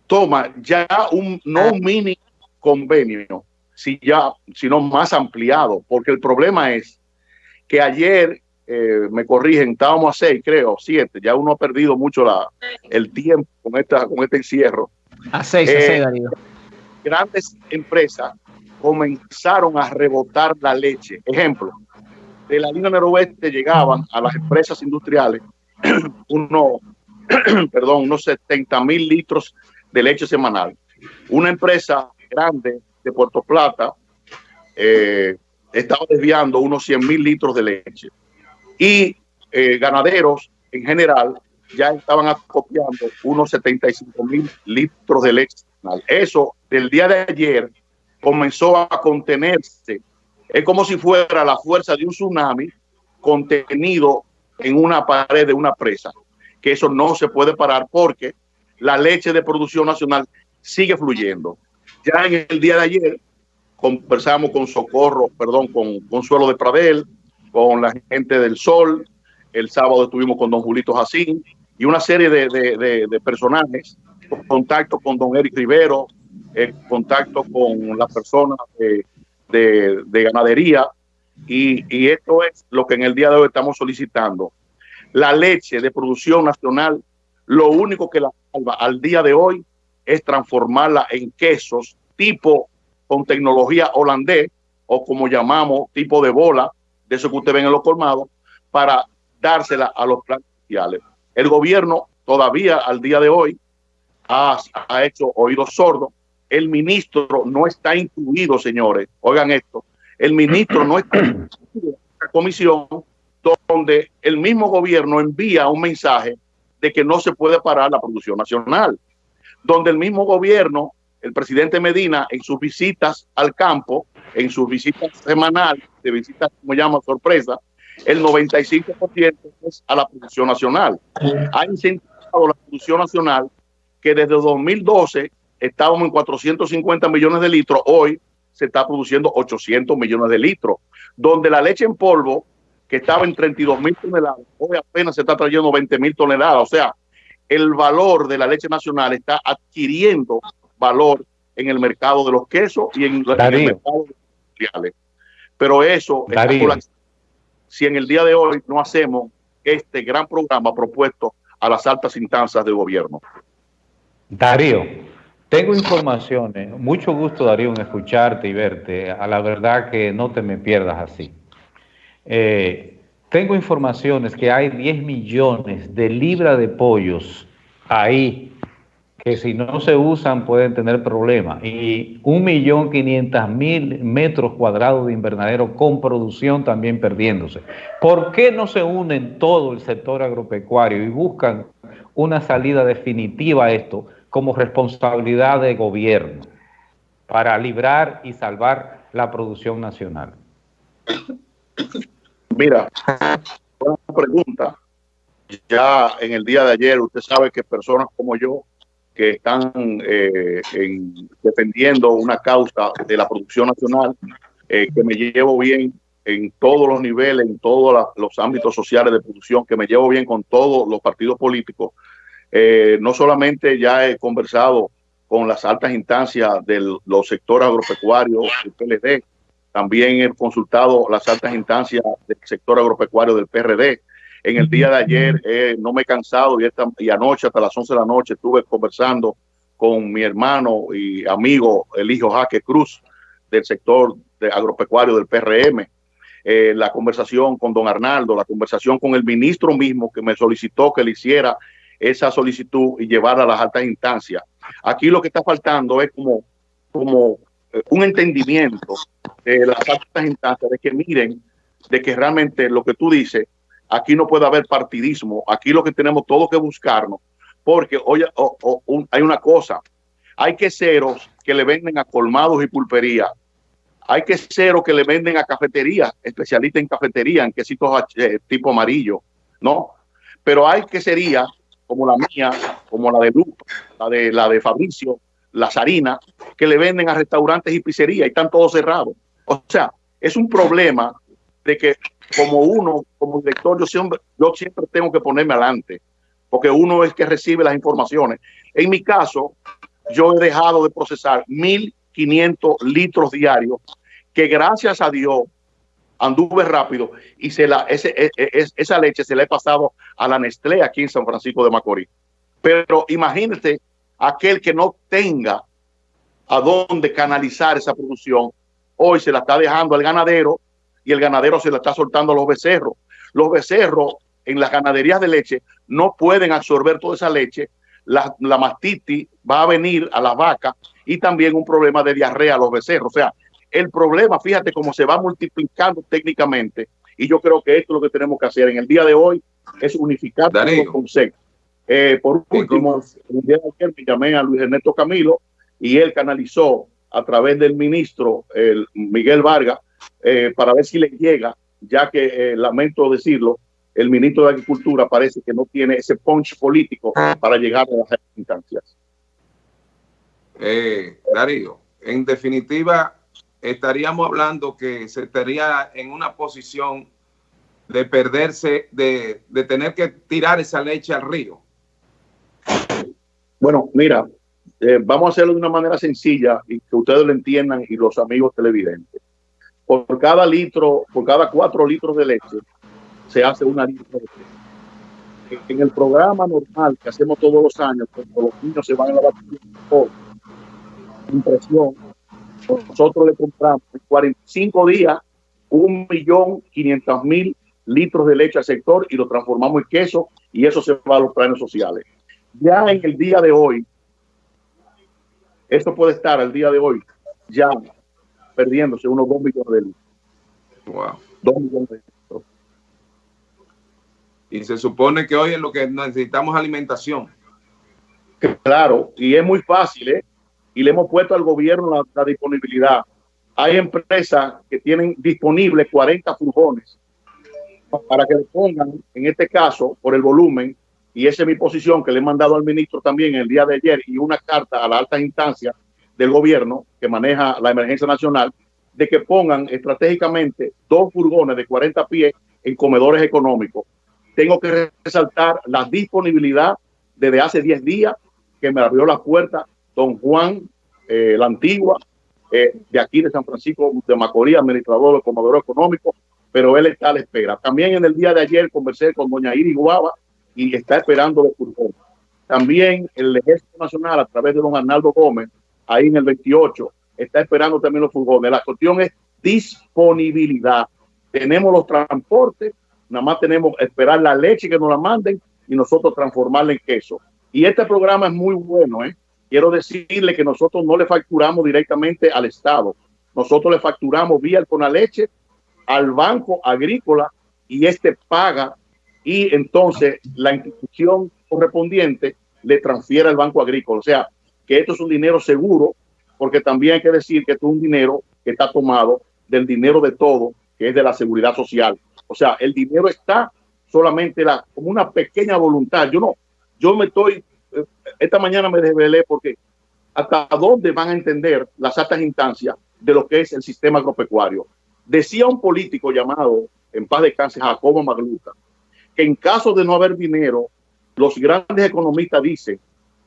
toma ya un no un mini convenio, si ya, sino más ampliado, porque el problema es que ayer, eh, me corrigen, estábamos a seis, creo, siete, ya uno ha perdido mucho la, el tiempo con, esta, con este encierro. A seis, a seis, eh, Darío. Grandes empresas comenzaron a rebotar la leche. Ejemplo, de la línea noroeste llegaban a las empresas industriales (clears throat) unos, (clears throat) perdón, unos 70 mil litros de leche semanal. Una empresa grande de Puerto Plata eh, estaba desviando unos 100 mil litros de leche. Y eh, ganaderos en general ya estaban acopiando unos 75 mil litros de leche. Eso del día de ayer comenzó a contenerse. Es como si fuera la fuerza de un tsunami contenido en una pared de una presa, que eso no se puede parar porque la leche de producción nacional sigue fluyendo. Ya en el día de ayer conversamos con Socorro, perdón, con Consuelo de Pradel, con la gente del Sol, el sábado estuvimos con don Julito Jacín y una serie de, de, de, personajes, contacto con don Eric Rivero, el contacto con las personas de, ganadería, y, y, esto es lo que en el día de hoy estamos solicitando. La leche de producción nacional, lo único que la salva al día de hoy es transformarla en quesos tipo con tecnología holandés o como llamamos tipo de bola, de eso que usted ven en los colmados, para dársela a los planes sociales. El gobierno todavía al día de hoy ha, ha hecho oídos sordos. El ministro no está incluido, señores. Oigan esto. El ministro no está incluido en la comisión donde el mismo gobierno envía un mensaje de que no se puede parar la producción nacional. Donde el mismo gobierno, el presidente Medina, en sus visitas al campo, en sus visitas semanales, de visitas, como llama, sorpresa, el 95% es a la producción nacional. Ha incentivado la producción nacional que desde 2012 estábamos en 450 millones de litros, hoy se está produciendo 800 millones de litros, donde la leche en polvo, que estaba en 32 mil toneladas, hoy apenas se está trayendo 20 mil toneladas. O sea, el valor de la leche nacional está adquiriendo valor en el mercado de los quesos y en, el mercado de los industriales. Pero eso si en el día de hoy no hacemos este gran programa propuesto a las altas instancias del gobierno. Darío, tengo informaciones, mucho gusto Darío en escucharte y verte, a la verdad que no te me pierdas así. Eh, tengo informaciones que hay 10 millones de libras de pollos ahí que si no se usan pueden tener problemas. Y un millón quinientos mil metros cuadrados de invernadero con producción también perdiéndose. ¿Por qué no se unen todo el sector agropecuario y buscan una salida definitiva a esto como responsabilidad de gobierno para librar y salvar la producción nacional? Mira, una pregunta. Ya en el día de ayer, usted sabe que personas como yo que están eh, defendiendo una causa de la producción nacional, eh, que me llevo bien en todos los niveles, en todos los ámbitos sociales de producción, que me llevo bien con todos los partidos políticos. Eh, no solamente ya he conversado con las altas instancias de los sectores agropecuarios del PLD, también he consultado las altas instancias del sector agropecuario del PRD, en el día de ayer eh, no me he cansado y, esta, y anoche hasta las 11 de la noche estuve conversando con mi hermano y amigo, el hijo Jaque Cruz, del sector de agropecuario del PRM. Eh, la conversación con don Arnaldo, la conversación con el ministro mismo que me solicitó que le hiciera esa solicitud y llevarla a las altas instancias. Aquí lo que está faltando es como, como eh, un entendimiento de las altas instancias de que miren de que realmente lo que tú dices Aquí no puede haber partidismo. Aquí lo que tenemos todo que buscarnos. Porque hay una cosa. Hay queseros que le venden a colmados y pulpería. Hay queseros que le venden a cafetería, especialistas en cafetería, en quesitos eh, tipo amarillo, ¿no? Pero hay queserías como la mía, como la de Lupa, la de, la de Fabricio, la Sarina, que le venden a restaurantes y pizzerías y están todos cerrados. O sea, es un problema de que como uno, como director, yo siempre, yo siempre tengo que ponerme adelante, porque uno es que recibe las informaciones. En mi caso, yo he dejado de procesar 1.500 litros diarios, que gracias a Dios anduve rápido y se la, e, e, esa leche se la he pasado a la Nestlé aquí en San Francisco de Macorís. Pero imagínate aquel que no tenga a dónde canalizar esa producción, hoy se la está dejando al ganadero y el ganadero se la está soltando a los becerros. Los becerros en las ganaderías de leche no pueden absorber toda esa leche. La, mastitis va a venir a las vacas y también un problema de diarrea a los becerros. O sea, el problema, fíjate cómo se va multiplicando técnicamente y yo creo que esto es lo que tenemos que hacer en el día de hoy, es unificar los conceptos. Eh, por último, el día de ayer me llamé a Luis Ernesto Camilo y él canalizó a través del ministro el Miguel Vargas eh, para ver si le llega, ya que eh, lamento decirlo, el ministro de Agricultura parece que no tiene ese punch político para llegar a las instancias. Eh, Darío, en definitiva, estaríamos hablando que se estaría en una posición de perderse, de, de tener que tirar esa leche al río. Bueno, mira, eh, vamos a hacerlo de una manera sencilla y que ustedes lo entiendan y los amigos televidentes. Por cada litro, por cada cuatro litros de leche, se hace una litro de leche. En el programa normal que hacemos todos los años, cuando los niños se van a la por impresión, nosotros le compramos en 45 días un millón quinientos mil litros de leche al sector y lo transformamos en queso y eso se va a los planes sociales. Ya en el día de hoy, esto puede estar al día de hoy ya perdiéndose unos 2 millones de litros. Wow. 2 millones de litros. Y se supone que hoy es lo que necesitamos alimentación. Claro, y es muy fácil, ¿eh? Y le hemos puesto al gobierno la, disponibilidad. Hay empresas que tienen disponibles 40 furgones para que le pongan, en este caso, por el volumen, y esa es mi posición que le he mandado al ministro también el día de ayer y una carta a la alta instancia del gobierno que maneja la emergencia nacional, de que pongan estratégicamente dos furgones de 40 pies en comedores económicos. Tengo que resaltar la disponibilidad desde hace 10 días que me abrió la puerta don Juan, eh, la antigua, eh, de aquí de San Francisco de Macorís, administrador del comedor económico, pero él está a la espera. También en el día de ayer conversé con doña Iris Guava y está esperando los furgones. También el Ejército Nacional, a través de don Arnaldo Gómez, ahí en el 28, está esperando también los furgones. La cuestión es disponibilidad. Tenemos los transportes, nada más tenemos esperar la leche que nos la manden y nosotros transformarla en queso. Y este programa es muy bueno, ¿eh? Quiero decirle que nosotros no le facturamos directamente al Estado. Nosotros le facturamos vía el Conaleche al banco agrícola y este paga y entonces la institución correspondiente le transfiere al banco agrícola. O sea, que esto es un dinero seguro, porque también hay que decir que esto es un dinero que está tomado del dinero de todo, que es de la seguridad social. O sea, el dinero está solamente la, como una pequeña voluntad. Yo no, yo me estoy, esta mañana me desvelé porque hasta dónde van a entender las altas instancias de lo que es el sistema agropecuario. Decía un político llamado, en paz de cáncer, Jacobo Magluta, que en caso de no haber dinero, los grandes economistas dicen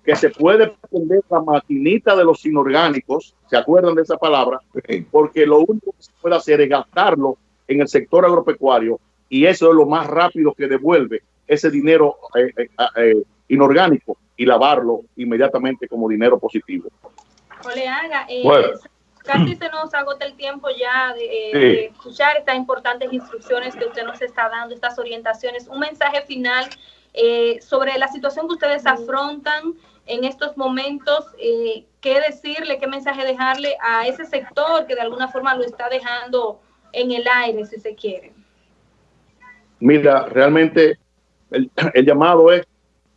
que se puede poner la maquinita de los inorgánicos, ¿se acuerdan de esa palabra? Porque lo único que se puede hacer es gastarlo en el sector agropecuario y eso es lo más rápido que devuelve ese dinero eh, eh, eh, inorgánico y lavarlo inmediatamente como dinero positivo. Oleaga, bueno casi se nos agota el tiempo ya de, escuchar estas importantes instrucciones que usted nos está dando, estas orientaciones. Un mensaje final eh, sobre la situación que ustedes afrontan en estos momentos, eh, qué decirle, qué mensaje dejarle a ese sector que de alguna forma lo está dejando en el aire, si se quiere. Mira, realmente el, el llamado es,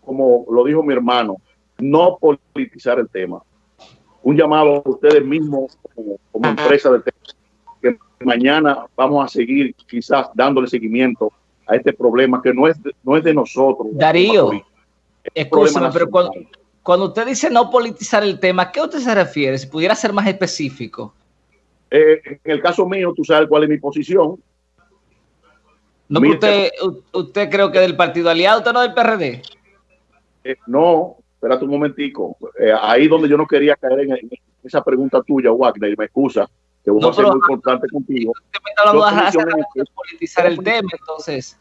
como lo dijo mi hermano, no politizar el tema un llamado a ustedes mismos como, empresa de que mañana vamos a seguir quizás dándole seguimiento a este problema que no es de, no es de nosotros. Darío, escúchame, pero cuando, usted dice no politizar el tema, ¿qué usted se refiere? Si pudiera ser más específico. Eh, en el caso mío, tú sabes cuál es mi posición. No, usted, usted creo que del partido aliado, usted no del PRD. Eh, no, espérate un momentico. Eh, ahí donde yo no quería caer en, esa pregunta tuya, Wagner, me excusa, que voy a ser muy importante contigo. politizar el tema, entonces.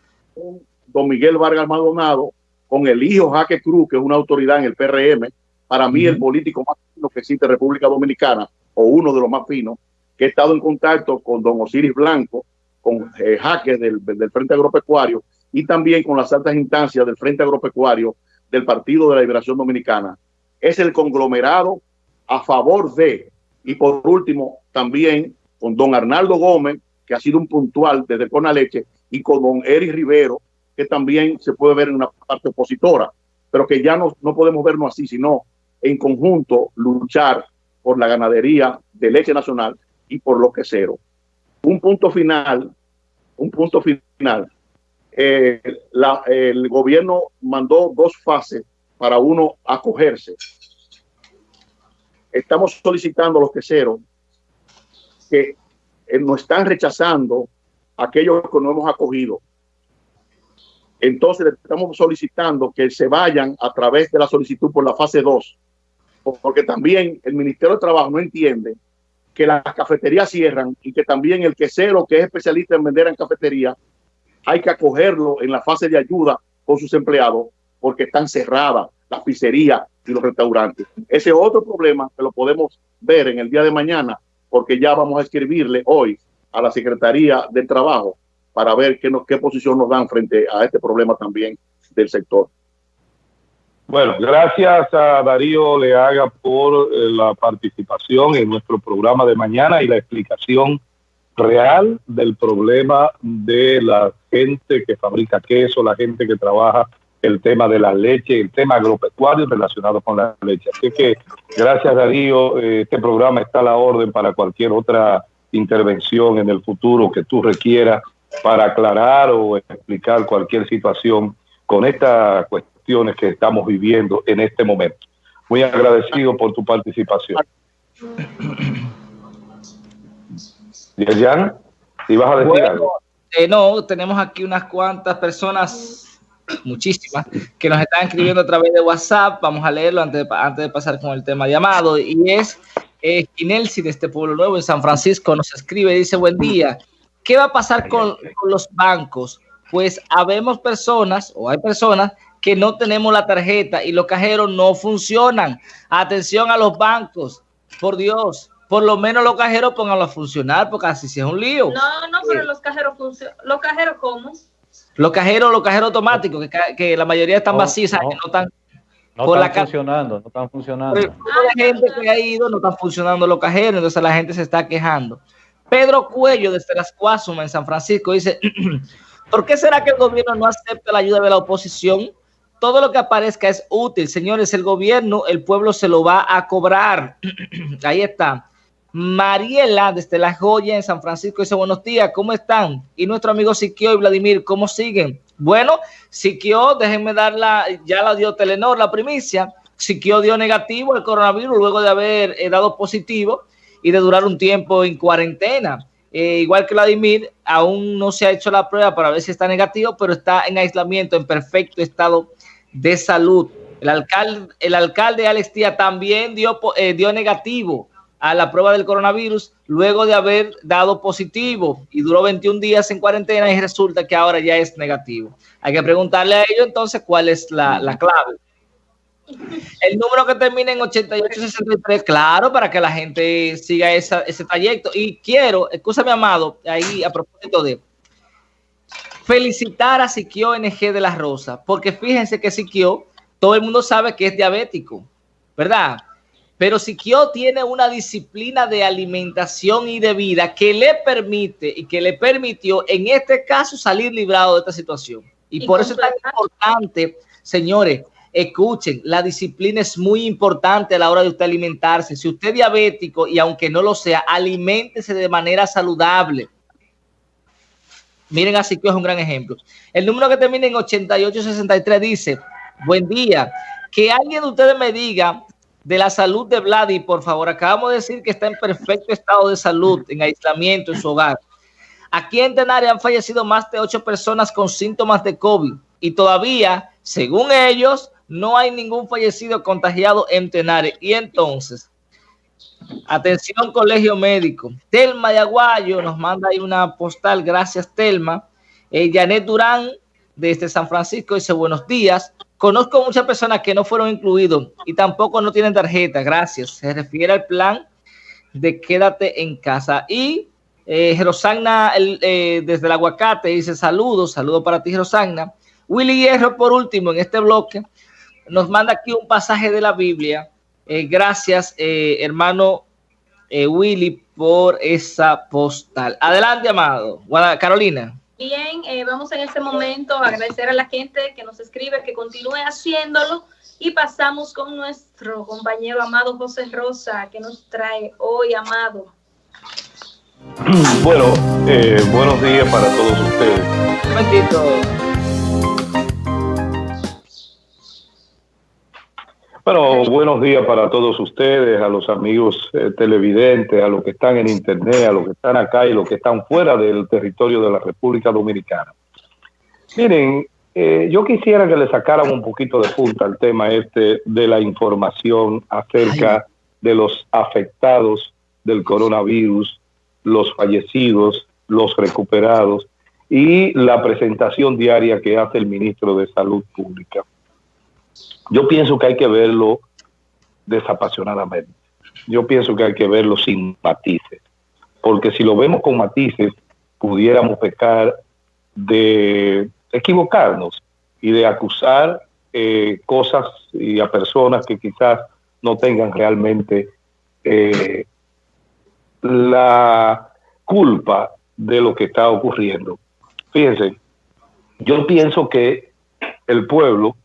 Don Miguel Vargas Maldonado, con el hijo Jaque Cruz, que es una autoridad en el PRM, para mí el político más fino que existe en República Dominicana, o uno de los más finos, que he estado en contacto con don Osiris Blanco, con eh, Jaque del, del Frente Agropecuario, y también con las altas instancias del Frente Agropecuario, del Partido de la Liberación Dominicana. Es el conglomerado a favor de, y por último, también con don Arnaldo Gómez, que ha sido un puntual desde Leche, y con don Eric Rivero, que también se puede ver en una parte opositora, pero que ya no, no podemos vernos así, sino en conjunto luchar por la ganadería de leche nacional y por lo que cero. Un punto final, un punto final eh, el gobierno mandó dos fases para uno acogerse. Estamos solicitando a los queseros que eh, nos están rechazando aquellos que no hemos acogido. Entonces estamos solicitando que se vayan a través de la solicitud por la fase 2, porque también el Ministerio de Trabajo no entiende que las cafeterías cierran y que también el quesero que es especialista en vender en cafetería hay que acogerlo en la fase de ayuda con sus empleados porque están cerradas las pizzerías y los restaurantes. Ese es otro problema que lo podemos ver en el día de mañana porque ya vamos a escribirle hoy a la Secretaría del Trabajo para ver qué, qué posición nos dan frente a este problema también del sector. Bueno, gracias a Darío Leaga por eh, la participación en nuestro programa de mañana y la explicación real del problema de la gente que fabrica queso, la gente que trabaja el tema de la leche, el tema agropecuario relacionado con la leche. Así que gracias Darío, eh, este programa está a la orden para cualquier otra intervención en el futuro que tú requieras para aclarar o explicar cualquier situación con estas cuestiones que estamos viviendo en este momento. Muy agradecido por tu participación. (coughs) Yerjan, ¿ibas a decir algo? Eh, no, tenemos aquí unas cuantas personas, (clears throat) muchísimas, que nos están escribiendo a través de WhatsApp. Vamos a leerlo antes de, antes de pasar con el tema llamado. Y es eh, Ginelsi de este Pueblo Nuevo en San Francisco nos escribe, dice, buen día. ¿Qué va a pasar con, con los bancos? Pues habemos personas o hay personas que no tenemos la tarjeta y los cajeros no funcionan. Atención a los bancos, por Dios por lo menos los cajeros pónganlo a funcionar, porque así sí es un lío. No, no, pero los cajeros funcionan. ¿Los cajeros cómo? Los cajeros, los cajeros automáticos, que, la mayoría están vacíos, que no están... No están funcionando, no están funcionando. la gente que ha ido no están funcionando los cajeros, entonces la gente se está quejando. Pedro Cuello, desde las Cuasumas, en San Francisco, dice, (clears throat) ¿por qué será que el gobierno no acepta la ayuda de la oposición? Todo lo que aparezca es útil. Señores, el gobierno, el pueblo se lo va a cobrar. (clears throat) Ahí está. Mariela, desde La Joya, en San Francisco, dice, buenos días, ¿cómo están? Y nuestro amigo Siquio y Vladimir, ¿cómo siguen? Bueno, Siquio, déjenme darla, ya la dio Telenor, la primicia. Siquio dio negativo el coronavirus luego de haber eh, dado positivo y de durar un tiempo en cuarentena. Eh, igual que Vladimir, aún no se ha hecho la prueba para ver si está negativo, pero está en aislamiento, en perfecto estado de salud. El alcalde, el alcalde Alex Tía también dio, eh, dio negativo a la prueba del coronavirus luego de haber dado positivo y duró 21 días en cuarentena y resulta que ahora ya es negativo. Hay que preguntarle a ellos entonces cuál es la, clave. El número que termina en 8863, claro, para que la gente siga ese trayecto. Y quiero, escúchame, amado, ahí a propósito de felicitar a Siquio NG de la Rosa, porque fíjense que Siquio, todo el mundo sabe que es diabético, ¿verdad? Pero Siquio tiene una disciplina de alimentación y de vida que le permite y que le permitió en este caso salir librado de esta situación. Y, por eso es tan importante, señores, escuchen, la disciplina es muy importante a la hora de usted alimentarse. Si usted es diabético y aunque no lo sea, aliméntese de manera saludable. Miren, así que es un gran ejemplo. El número que termina en 8863 dice, buen día, que alguien de ustedes me diga de la salud de Vladi, por favor. Acabamos de decir que está en perfecto estado de salud, en aislamiento en su hogar. Aquí en Tenaria han fallecido más de ocho personas con síntomas de COVID y todavía, según ellos, no hay ningún fallecido contagiado en Tenaria. Y entonces, atención colegio médico. Telma de Aguayo nos manda ahí una postal. Gracias, Telma. Eh, Janet Durán, desde San Francisco, dice buenos días. Conozco muchas personas que no fueron incluidos y tampoco no tienen tarjeta, gracias. Se refiere al plan de quédate en casa. Y eh, eh, desde el aguacate dice saludos, saludos para ti Jerosagna. Willy Hierro por último en este bloque nos manda aquí un pasaje de la Biblia. Eh, gracias eh, hermano Willy por esa postal. Adelante amado. Carolina. Bien, eh, vamos en este momento a agradecer a la gente que nos escribe, que continúe haciéndolo y pasamos con nuestro compañero amado José Rosa, que nos trae hoy, amado. Bueno, eh, buenos días para todos ustedes. Un momentito. Bueno, buenos días para todos ustedes, a los amigos eh, televidentes, a los que están en internet, a los que están acá y los que están fuera del territorio de la República Dominicana. Miren, eh, yo quisiera que le sacaran un poquito de punta al tema este de la información acerca de los afectados del coronavirus, los fallecidos, los recuperados y la presentación diaria que hace el ministro de Salud Pública. Yo pienso que hay que verlo desapasionadamente. Yo pienso que hay que verlo sin matices, porque si lo vemos con matices, pudiéramos pecar de equivocarnos y de acusar eh, cosas y a personas que quizás no tengan realmente eh, la culpa de lo que está ocurriendo. Fíjense, yo pienso que el pueblo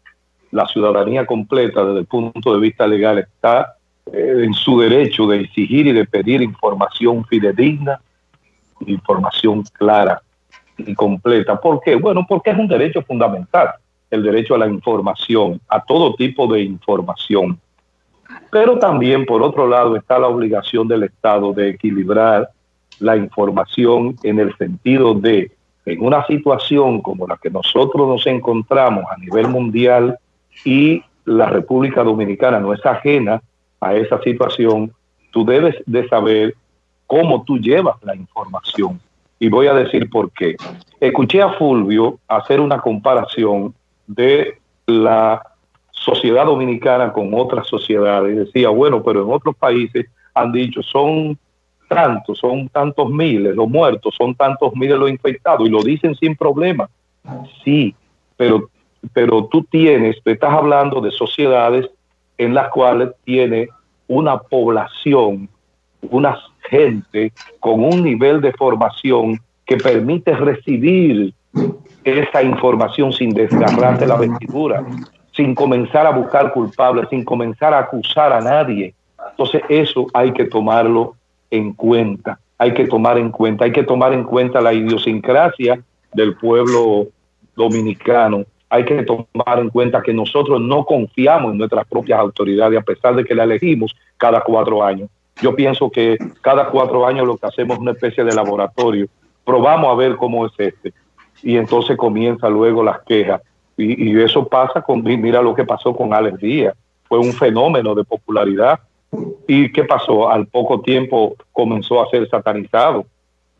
la ciudadanía completa desde el punto de vista legal está eh, en su derecho de exigir y de pedir información fidedigna, información clara y completa. ¿Por qué? Bueno, porque es un derecho fundamental, el derecho a la información, a todo tipo de información. Pero también, por otro lado, está la obligación del Estado de equilibrar la información en el sentido de, en una situación como la que nosotros nos encontramos a nivel mundial, y la República Dominicana no es ajena a esa situación, tú debes de saber cómo tú llevas la información. Y voy a decir por qué. Escuché a Fulvio hacer una comparación de la sociedad dominicana con otras sociedades. Decía, bueno, pero en otros países han dicho, son tantos, son tantos miles los muertos, son tantos miles los infectados, y lo dicen sin problema. Sí, pero pero tú tienes, te estás hablando de sociedades en las cuales tiene una población, una gente con un nivel de formación que permite recibir esa información sin desgarrarse la vestidura, sin comenzar a buscar culpables, sin comenzar a acusar a nadie. Entonces eso hay que tomarlo en cuenta, hay que tomar en cuenta, hay que tomar en cuenta la idiosincrasia del pueblo dominicano hay que tomar en cuenta que nosotros no confiamos en nuestras propias autoridades, a pesar de que la elegimos cada cuatro años. Yo pienso que cada cuatro años lo que hacemos es una especie de laboratorio. Probamos a ver cómo es este. Y entonces comienza luego las quejas. Y, eso pasa con, mira lo que pasó con Alex Díaz. Fue un fenómeno de popularidad. ¿Y qué pasó? Al poco tiempo comenzó a ser satanizado.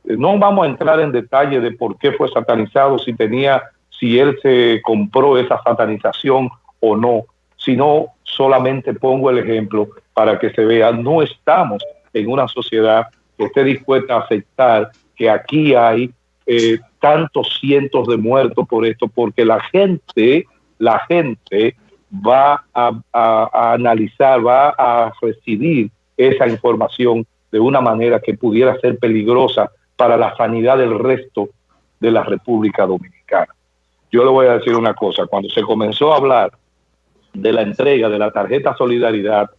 No vamos a entrar en detalle de por qué fue satanizado, si tenía si él se compró esa satanización o no, sino solamente pongo el ejemplo para que se vea, no estamos en una sociedad que esté dispuesta a aceptar que aquí hay eh, tantos cientos de muertos por esto, porque la gente, la gente va a, a analizar, va a recibir esa información de una manera que pudiera ser peligrosa para la sanidad del resto de la República Dominicana yo le voy a decir una cosa, cuando se comenzó a hablar de la entrega de la tarjeta solidaridad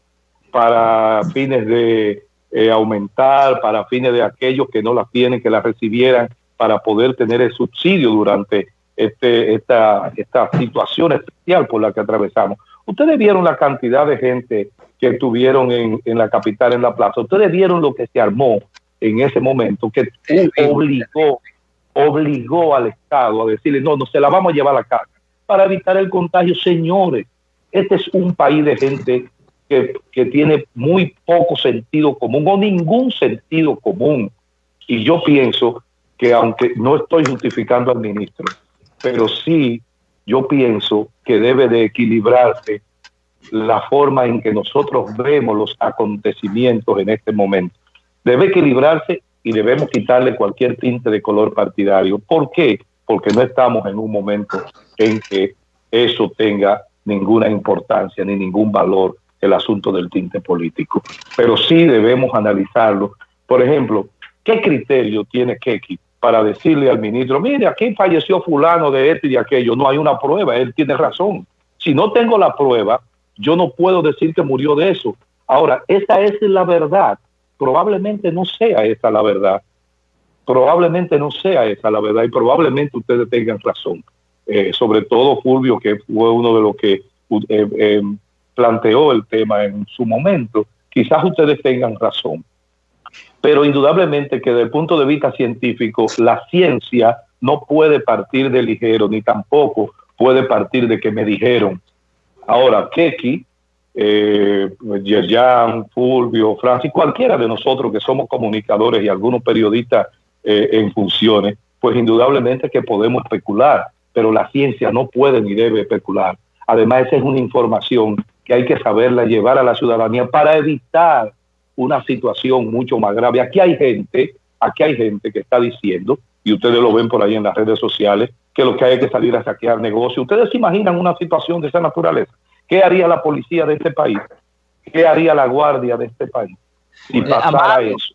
para fines de eh, aumentar, para fines de aquellos que no la tienen, que la recibieran para poder tener el subsidio durante este, esta, esta situación especial por la que atravesamos. Ustedes vieron la cantidad de gente que estuvieron en, en la capital, en la plaza. Ustedes vieron lo que se armó en ese momento, que obligó obligó al Estado a decirle, no, no se la vamos a llevar a la casa para evitar el contagio. Señores, este es un país de gente que, que tiene muy poco sentido común o ningún sentido común. Y yo pienso que aunque no estoy justificando al ministro, pero sí yo pienso que debe de equilibrarse la forma en que nosotros vemos los acontecimientos en este momento. Debe equilibrarse y debemos quitarle cualquier tinte de color partidario. ¿Por qué? Porque no estamos en un momento en que eso tenga ninguna importancia ni ningún valor el asunto del tinte político. Pero sí debemos analizarlo. Por ejemplo, ¿qué criterio tiene Keki para decirle al ministro, mire, aquí falleció fulano de esto y de aquello? No hay una prueba, él tiene razón. Si no tengo la prueba, yo no puedo decir que murió de eso. Ahora, esa es la verdad probablemente no sea esa la verdad. Probablemente no sea esa la verdad y probablemente ustedes tengan razón. Eh, sobre todo Fulvio, que fue uno de los que eh, eh, planteó el tema en su momento, quizás ustedes tengan razón. Pero indudablemente que desde el punto de vista científico, la ciencia no puede partir de ligero, ni tampoco puede partir de que me dijeron. Ahora, Keki, eh, Yerjan, Fulvio, Francis, cualquiera de nosotros que somos comunicadores y algunos periodistas eh, en funciones, pues indudablemente que podemos especular, pero la ciencia no puede ni debe especular. Además, esa es una información que hay que saberla llevar a la ciudadanía para evitar una situación mucho más grave. Aquí hay gente, aquí hay gente que está diciendo, y ustedes lo ven por ahí en las redes sociales, que lo que hay que salir a saquear negocios. ¿Ustedes se imaginan una situación de esa naturaleza? ¿Qué haría la policía de este país? ¿Qué haría la guardia de este país si eh, pasara eso?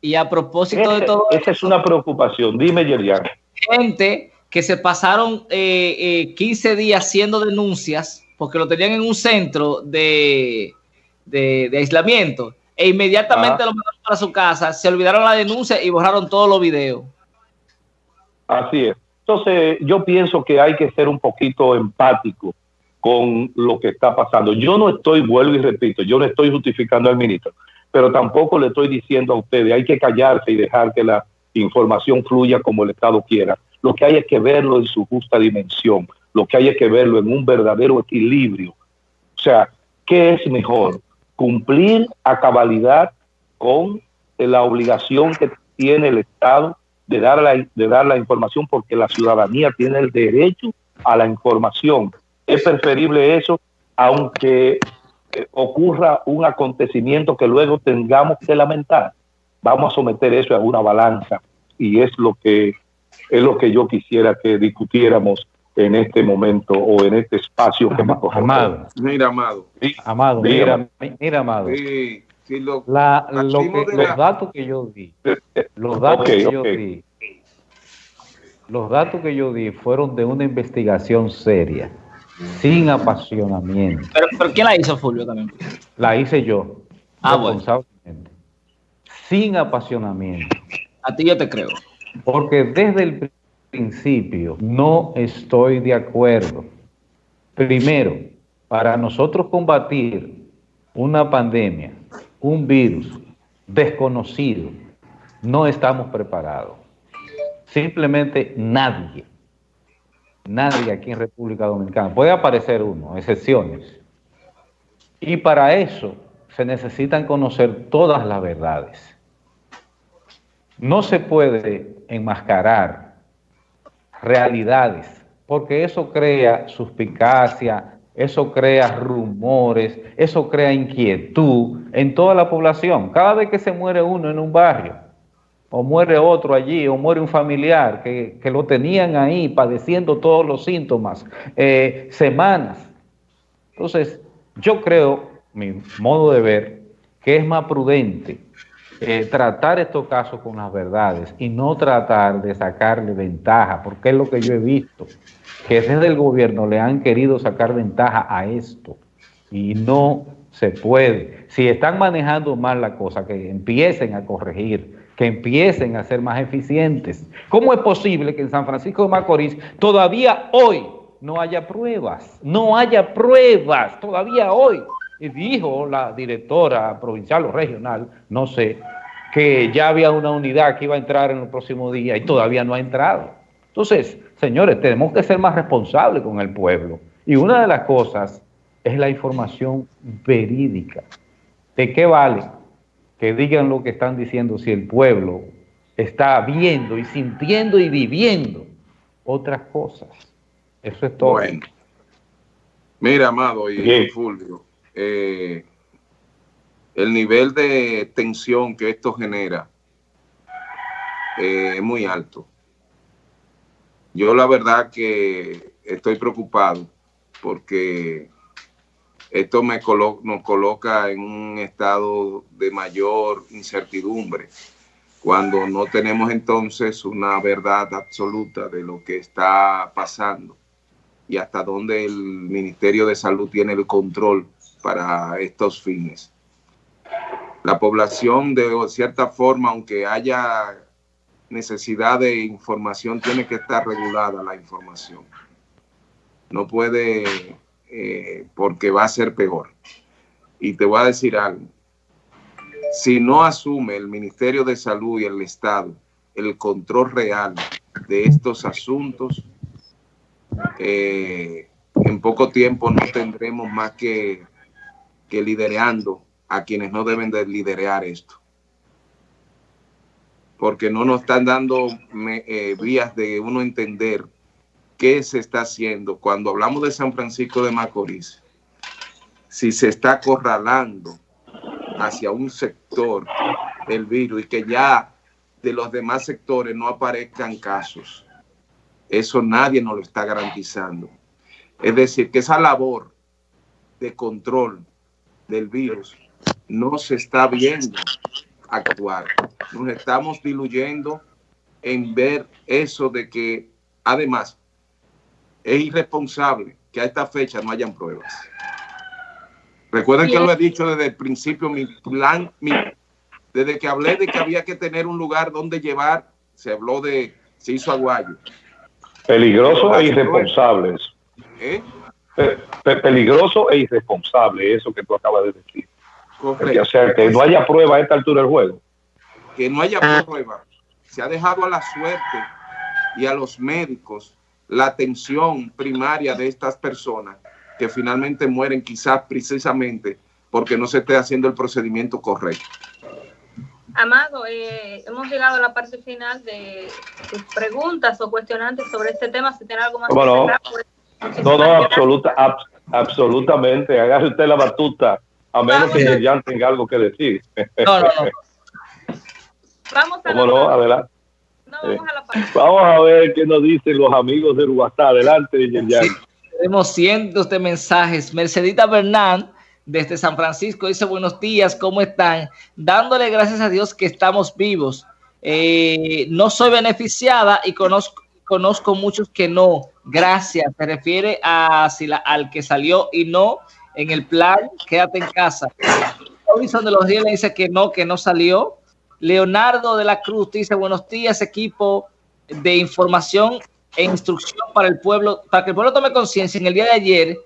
Y a propósito de todo... Esa es una preocupación. Dime, Yerian. Gente que se pasaron eh, 15 eh, días haciendo denuncias porque lo tenían en un centro de, de, aislamiento e inmediatamente ah. lo mandaron para su casa, se olvidaron la denuncia y borraron todos los videos. Así es. Entonces, yo pienso que hay que ser un poquito empático con lo que está pasando. Yo no estoy, vuelvo y repito, yo no estoy justificando al ministro, pero tampoco le estoy diciendo a ustedes, hay que callarse y dejar que la información fluya como el Estado quiera. Lo que hay es que verlo en su justa dimensión, lo que hay es que verlo en un verdadero equilibrio. O sea, ¿qué es mejor? Cumplir a cabalidad con la obligación que tiene el Estado de dar la, de dar la información porque la ciudadanía tiene el derecho a la información. Es preferible eso, aunque eh, ocurra un acontecimiento que luego tengamos que lamentar. Vamos a someter eso a una balanza y es lo que es lo que yo quisiera que discutiéramos en este momento o en este espacio que me Amado. Mira, Amado. Amado, mira, mira, Amado. los datos que yo di, los datos que yo di, los datos que yo di fueron de una investigación seria, sin apasionamiento. Pero, pero ¿quién la hizo, Fulvio, también? La hice yo. Ah, bueno. Sin apasionamiento. A ti yo te creo. Porque desde el principio no estoy de acuerdo. Primero, para nosotros combatir una pandemia, un virus desconocido, no estamos preparados. Simplemente nadie, nadie aquí en República Dominicana. Puede aparecer uno, excepciones. Y para eso se necesitan conocer todas las verdades. No se puede enmascarar realidades, porque eso crea suspicacia, eso crea rumores, eso crea inquietud en toda la población. Cada vez que se muere uno en un barrio, o muere otro allí, o muere un familiar que, lo tenían ahí padeciendo todos los síntomas, eh, semanas. Entonces, yo creo, mi modo de ver, que es más prudente eh, tratar estos casos con las verdades y no tratar de sacarle ventaja, porque es lo que yo he visto, que desde el gobierno le han querido sacar ventaja a esto y no se puede. Si están manejando mal la cosa, que empiecen a corregir, que empiecen a ser más eficientes. ¿Cómo es posible que en San Francisco de Macorís todavía hoy no haya pruebas? No haya pruebas todavía hoy y dijo la directora provincial o regional, no sé, que ya había una unidad que iba a entrar en el próximo día y todavía no ha entrado. Entonces, señores, tenemos que ser más responsables con el pueblo. Y una de las cosas es la información verídica. ¿De qué vale que digan lo que están diciendo si el pueblo está viendo y sintiendo y viviendo otras cosas? Eso es todo. Bueno. Mira, Amado y Fulvio, eh, el nivel de tensión que esto genera eh, es muy alto. Yo la verdad que estoy preocupado porque esto nos coloca en un estado de mayor incertidumbre cuando no tenemos entonces una verdad absoluta de lo que está pasando y hasta dónde el Ministerio de Salud tiene el control para estos fines. La población de cierta forma, aunque haya necesidad de información, tiene que estar regulada la información. No puede eh, porque va a ser peor. Y te voy a decir algo. Si no asume el Ministerio de Salud y el Estado el control real de estos asuntos, eh, en poco tiempo no tendremos más que, que a quienes no deben de esto. Porque no nos están dando eh, vías de uno entender qué se está haciendo. Cuando hablamos de San Francisco de Macorís, si se está acorralando hacia un sector del virus y que ya de los demás sectores no aparezcan casos. Eso nadie nos lo está garantizando. Es decir, que esa labor de control del virus no se está viendo actuar. Nos estamos diluyendo en ver eso de que, además, es irresponsable que a esta fecha no hayan pruebas. Recuerden que lo he dicho desde el principio, mi plan, desde que hablé de que había que tener un lugar donde llevar, se habló de, se hizo aguayo. Peligroso e irresponsable ¿Eh? Peligroso e irresponsable, eso que tú acabas de decir. o sea, que no haya prueba a esta altura del juego. Que no haya ah. prueba. Se ha dejado a la suerte y a los médicos la atención primaria de estas personas que finalmente mueren quizás precisamente porque no se esté haciendo el procedimiento correcto. Amado, eh, hemos llegado a la parte final de sus preguntas o cuestionantes sobre este tema. Si tiene algo más que no? Pues, no, no, absoluta, absolutamente. Hágase usted la batuta, a menos que ya tenga algo que decir. No, no, no. (laughs) Vamos a, no? Adelante. Vamos, a la parte. vamos a ver qué nos dicen los amigos de Uruguay. Adelante, Yerjan. tenemos cientos de mensajes. Mercedita Bernán desde San Francisco dice buenos días, ¿cómo están? Dándole gracias a Dios que estamos vivos. Eh, no soy beneficiada y conozco, conozco muchos que no. Gracias. Se refiere a si la, al que salió y no en el plan, quédate en casa. Robinson de los días le dice que no, que no salió. Leonardo de la Cruz dice buenos días, equipo de información e instrucción para el pueblo, para que el pueblo tome conciencia. En el día de ayer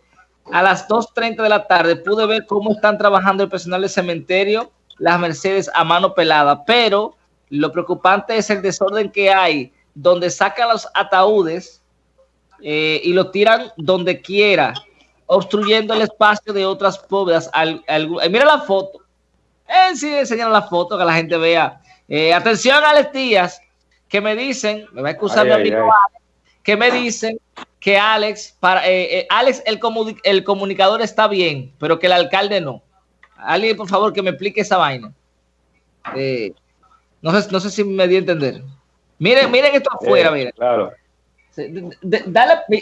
a las 2.30 de la tarde pude ver cómo están trabajando el personal del cementerio, las Mercedes a mano pelada, pero lo preocupante es el desorden que hay, donde sacan los ataúdes eh, y lo tiran donde quiera, obstruyendo el espacio de otras. Eh, mira la foto. Eh, sí, enseñar la foto, que la gente vea. Eh, atención a las tías que me dicen, me va a excusar mi amigo que me dicen que Alex, para, eh, eh, Alex el, el comunicador está bien, pero que el alcalde no. Alguien, por favor, que me explique esa vaina. Eh, no, sé, no sé si me di a entender. Miren, miren esto afuera, miren. Claro.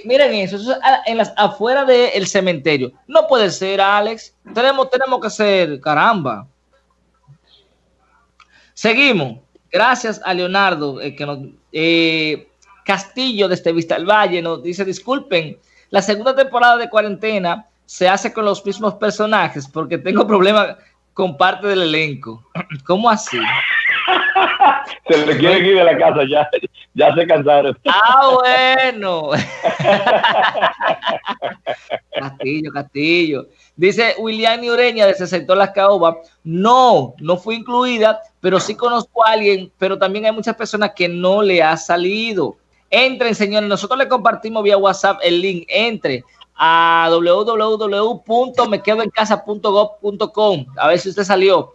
miren eso, eso es en las afuera del cementerio. No puede ser, Alex. Tenemos, tenemos que ser, caramba. Seguimos. Gracias a Leonardo, que nos, Castillo desde Vista del Valle nos dice, disculpen, la segunda temporada de cuarentena se hace con los mismos personajes porque tengo (laughs) problemas con parte del elenco. ¿Cómo así? Se le quiere ir de la casa, ya, ya se cansaron. Ah, bueno. Castillo, Castillo. Dice William Ureña de sector Las Caobas, no, no fue incluida, pero sí conozco a alguien, pero también hay muchas personas que no le ha salido. Entren, señores, nosotros le compartimos vía WhatsApp el link. Entre a www.mequedoencasa.gov.com. A ver si usted salió.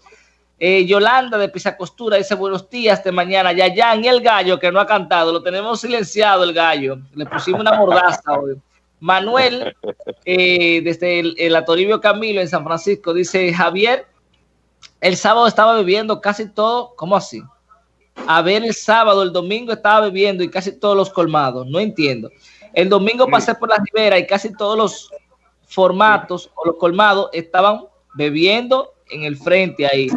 Eh, Yolanda de Pisa Costura dice buenos días de mañana. Ya, ya, y el gallo que no ha cantado, lo tenemos silenciado el gallo. Le pusimos una mordaza hoy. Manuel, eh, desde el, el, Atoribio Camilo en San Francisco, dice Javier, el sábado estaba bebiendo casi todo, ¿cómo así? a ver el sábado, el domingo estaba bebiendo y casi todos los colmados. No entiendo. El domingo pasé por la ribera y casi todos los formatos o los colmados estaban bebiendo en el frente ahí.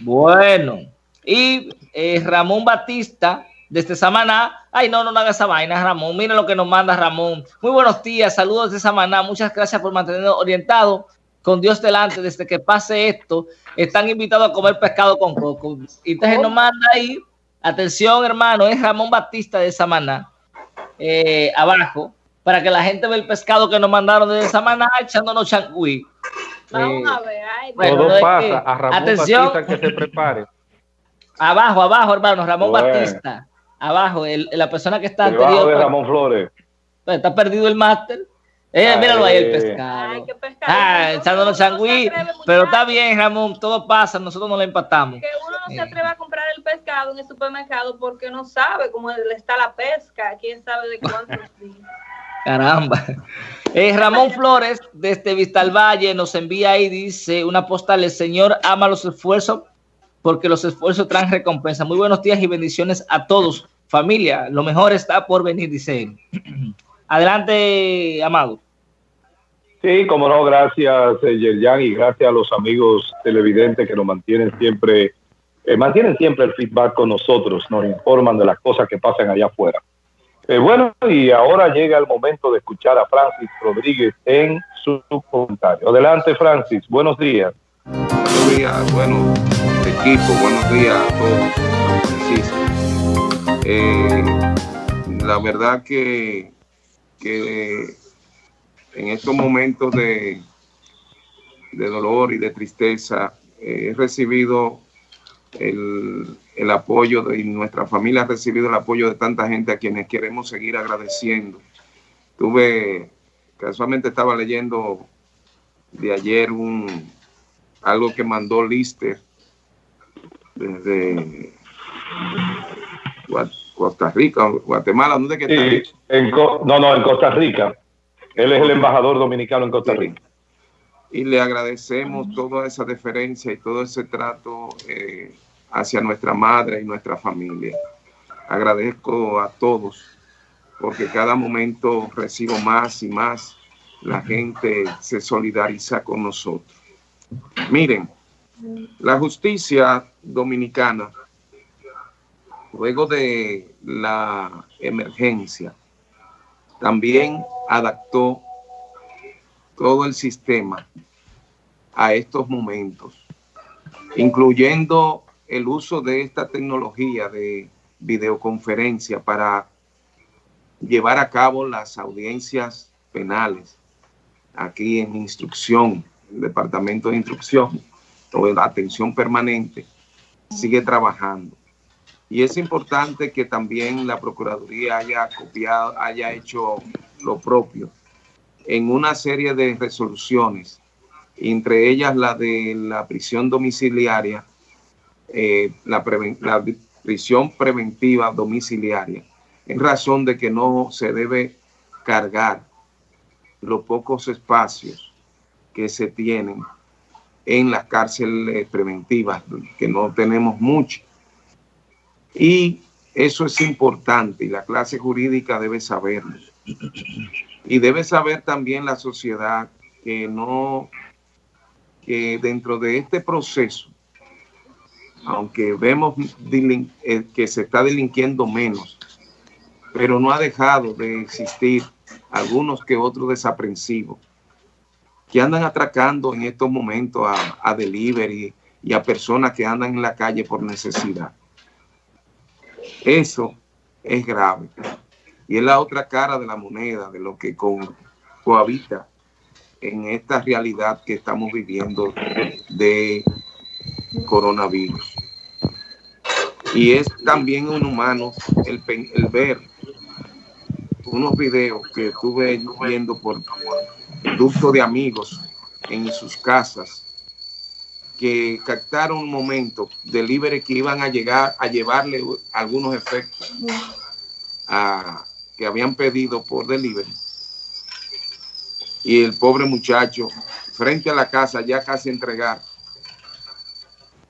Bueno, y eh, Ramón Batista desde Samaná. Ay, no, no, no haga esa vaina, Ramón. Mira lo que nos manda Ramón. Muy buenos días, saludos de Samaná. Muchas gracias por mantenernos orientados con Dios delante, desde que pase esto, están invitados a comer pescado con coco. Y entonces nos manda ahí, atención hermano, es Ramón Batista de Samaná, eh, abajo, para que la gente vea el pescado que nos mandaron desde Samaná echándonos changüí. Vamos a ver. Todo pasa. a Ramón atención, Batista que se prepare. (laughs) Abajo, abajo, hermano, Ramón Batista. Abajo, la persona que está anterior. de Ramón Flores. Pues, está perdido el máster. Eh, míralo ahí el pescado. Ay, qué pescado. Ah, echándonos changüí. Pero está bien, Ramón, todo pasa, nosotros no le empatamos. Que uno no se atreve a comprar el pescado en el supermercado porque no sabe cómo está la pesca, quién sabe de cuántos (laughs) días. Caramba. Eh, Ramón Flores, desde Vistal Valle, nos envía ahí, dice una postal, el Señor ama los esfuerzos porque los esfuerzos traen recompensa. Muy buenos días y bendiciones a todos. Familia, lo mejor está por venir, dice él. (clears throat) Adelante, Amado. Sí, como no, gracias, eh, Yerjan, y gracias a los amigos televidentes que nos mantienen siempre, eh, mantienen siempre el feedback con nosotros, nos informan de las cosas que pasan allá afuera. Eh, bueno, y ahora llega el momento de escuchar a Francis Rodríguez en su comentario. Adelante, Francis, buenos días. Buenos días, bueno, equipo, buenos días a todos. la verdad que que en estos momentos de, de dolor y de tristeza he recibido el, el, apoyo de nuestra familia ha recibido el apoyo de tanta gente a quienes queremos seguir agradeciendo. Tuve, casualmente estaba leyendo de ayer un algo que mandó Lister desde Costa Rica, Guatemala, ¿dónde que está? en, no, no, en Costa Rica. Él es el embajador dominicano en Costa Rica. Y le agradecemos toda esa deferencia y todo ese trato eh, hacia nuestra madre y nuestra familia. Agradezco a todos porque cada momento recibo más y más. La gente se solidariza con nosotros. Miren, la justicia dominicana luego de la emergencia, también adaptó todo el sistema a estos momentos, incluyendo el uso de esta tecnología de videoconferencia para llevar a cabo las audiencias penales aquí en instrucción, el departamento de instrucción o la atención permanente sigue trabajando. Y es importante que también la Procuraduría haya copiado, haya hecho lo propio en una serie de resoluciones, entre ellas la de la prisión domiciliaria, eh, la, prisión preventiva domiciliaria, en razón de que no se debe cargar los pocos espacios que se tienen en las cárceles preventivas, que no tenemos mucho y eso es importante y la clase jurídica debe saberlo. Y debe saber también la sociedad que no, que dentro de este proceso, aunque vemos eh, que se está delinquiendo menos, pero no ha dejado de existir algunos que otros desaprensivos que andan atracando en estos momentos a, a delivery y a personas que andan en la calle por necesidad. Eso es grave. Y es la otra cara de la moneda, de lo que cohabita en esta realidad que estamos viviendo de coronavirus. Y es también un humano el, el ver unos videos que estuve viendo por ducto de amigos en sus casas que captaron un momento delivery que iban a llegar a llevarle algunos efectos que habían pedido por delivery. Y el pobre muchacho, frente a la casa, ya casi entregar,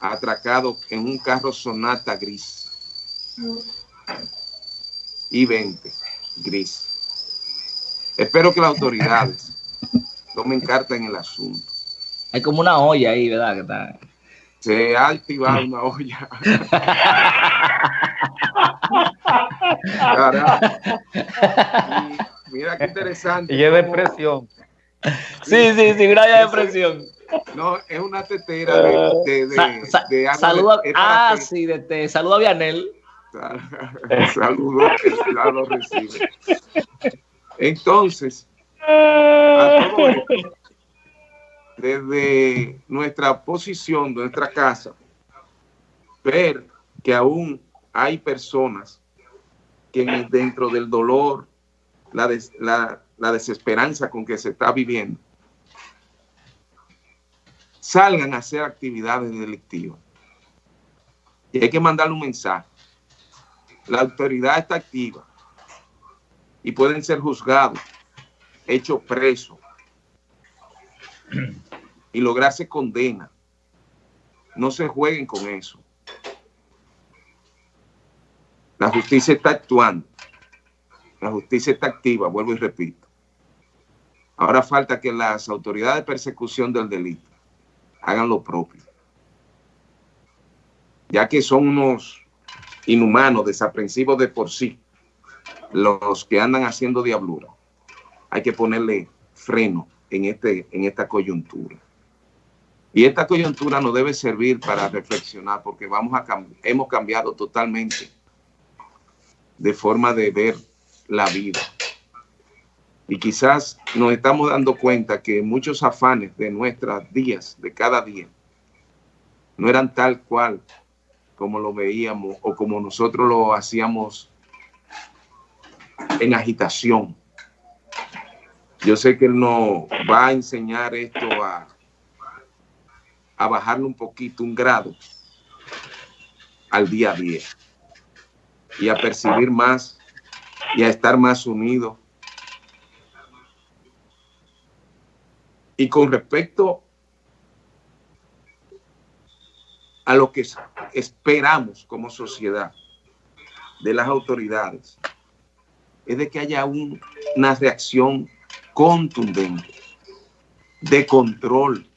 atracado en un carro Sonata gris. Y 20 gris. Espero que las autoridades (laughs) tomen carta en el asunto hay como una olla ahí, ¿verdad? Que está... Se ha activado una olla. (laughs) mira qué interesante. Y es de presión. Sí, sí, sí, una olla de presión. No, es una tetera de, de, de, Saluda, ah, sí, de té. A Vianel. (laughs) Saludo, recibe. Entonces, a todo esto, desde nuestra posición, nuestra casa, ver que aún hay personas que dentro del dolor, la, la, desesperanza con que se está viviendo, salgan a hacer actividades delictivas. Y hay que mandarle un mensaje. La autoridad está activa y pueden ser juzgados, hechos presos (clears throat) y lograrse condena. No se jueguen con eso. La justicia está actuando. La justicia está activa, vuelvo y repito. Ahora falta que las autoridades de persecución del delito hagan lo propio. Ya que son unos inhumanos, desaprensivos de por sí, los que andan haciendo diablura. Hay que ponerle freno en, este, en esta coyuntura. Y esta coyuntura nos debe servir para reflexionar porque vamos a hemos cambiado totalmente de forma de ver la vida. Y quizás nos estamos dando cuenta que muchos afanes de nuestros días, de cada día, no eran tal cual como lo veíamos o como nosotros lo hacíamos en agitación. Yo sé que él nos va a enseñar esto a, a bajarle un poquito, un grado al día a día y a percibir más y a estar más unidos. Y con respecto a lo que esperamos como sociedad de las autoridades, es de que haya una reacción contundente, de control,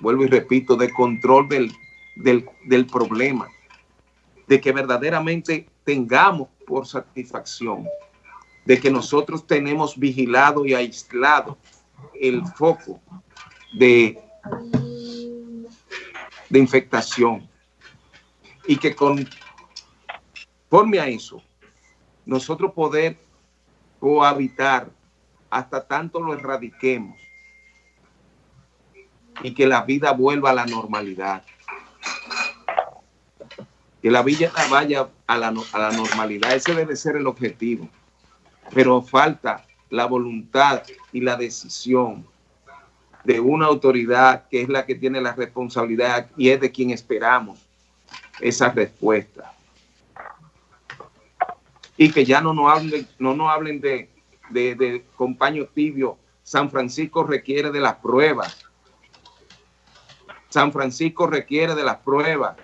vuelvo y repito, de control del, del, del problema, de que verdaderamente tengamos por satisfacción de que nosotros tenemos vigilado y aislado el foco de, de infectación y que conforme a eso nosotros poder cohabitar hasta tanto lo erradiquemos y que la vida vuelva a la normalidad que la villa vaya a la, a la normalidad. Ese debe ser el objetivo. Pero falta la voluntad y la decisión de una autoridad que es la que tiene la responsabilidad y es de quien esperamos esa respuesta. Y que ya no nos hablen, no nos hablen de, de, de compaño tibio. San Francisco requiere de las pruebas. San Francisco requiere de las pruebas.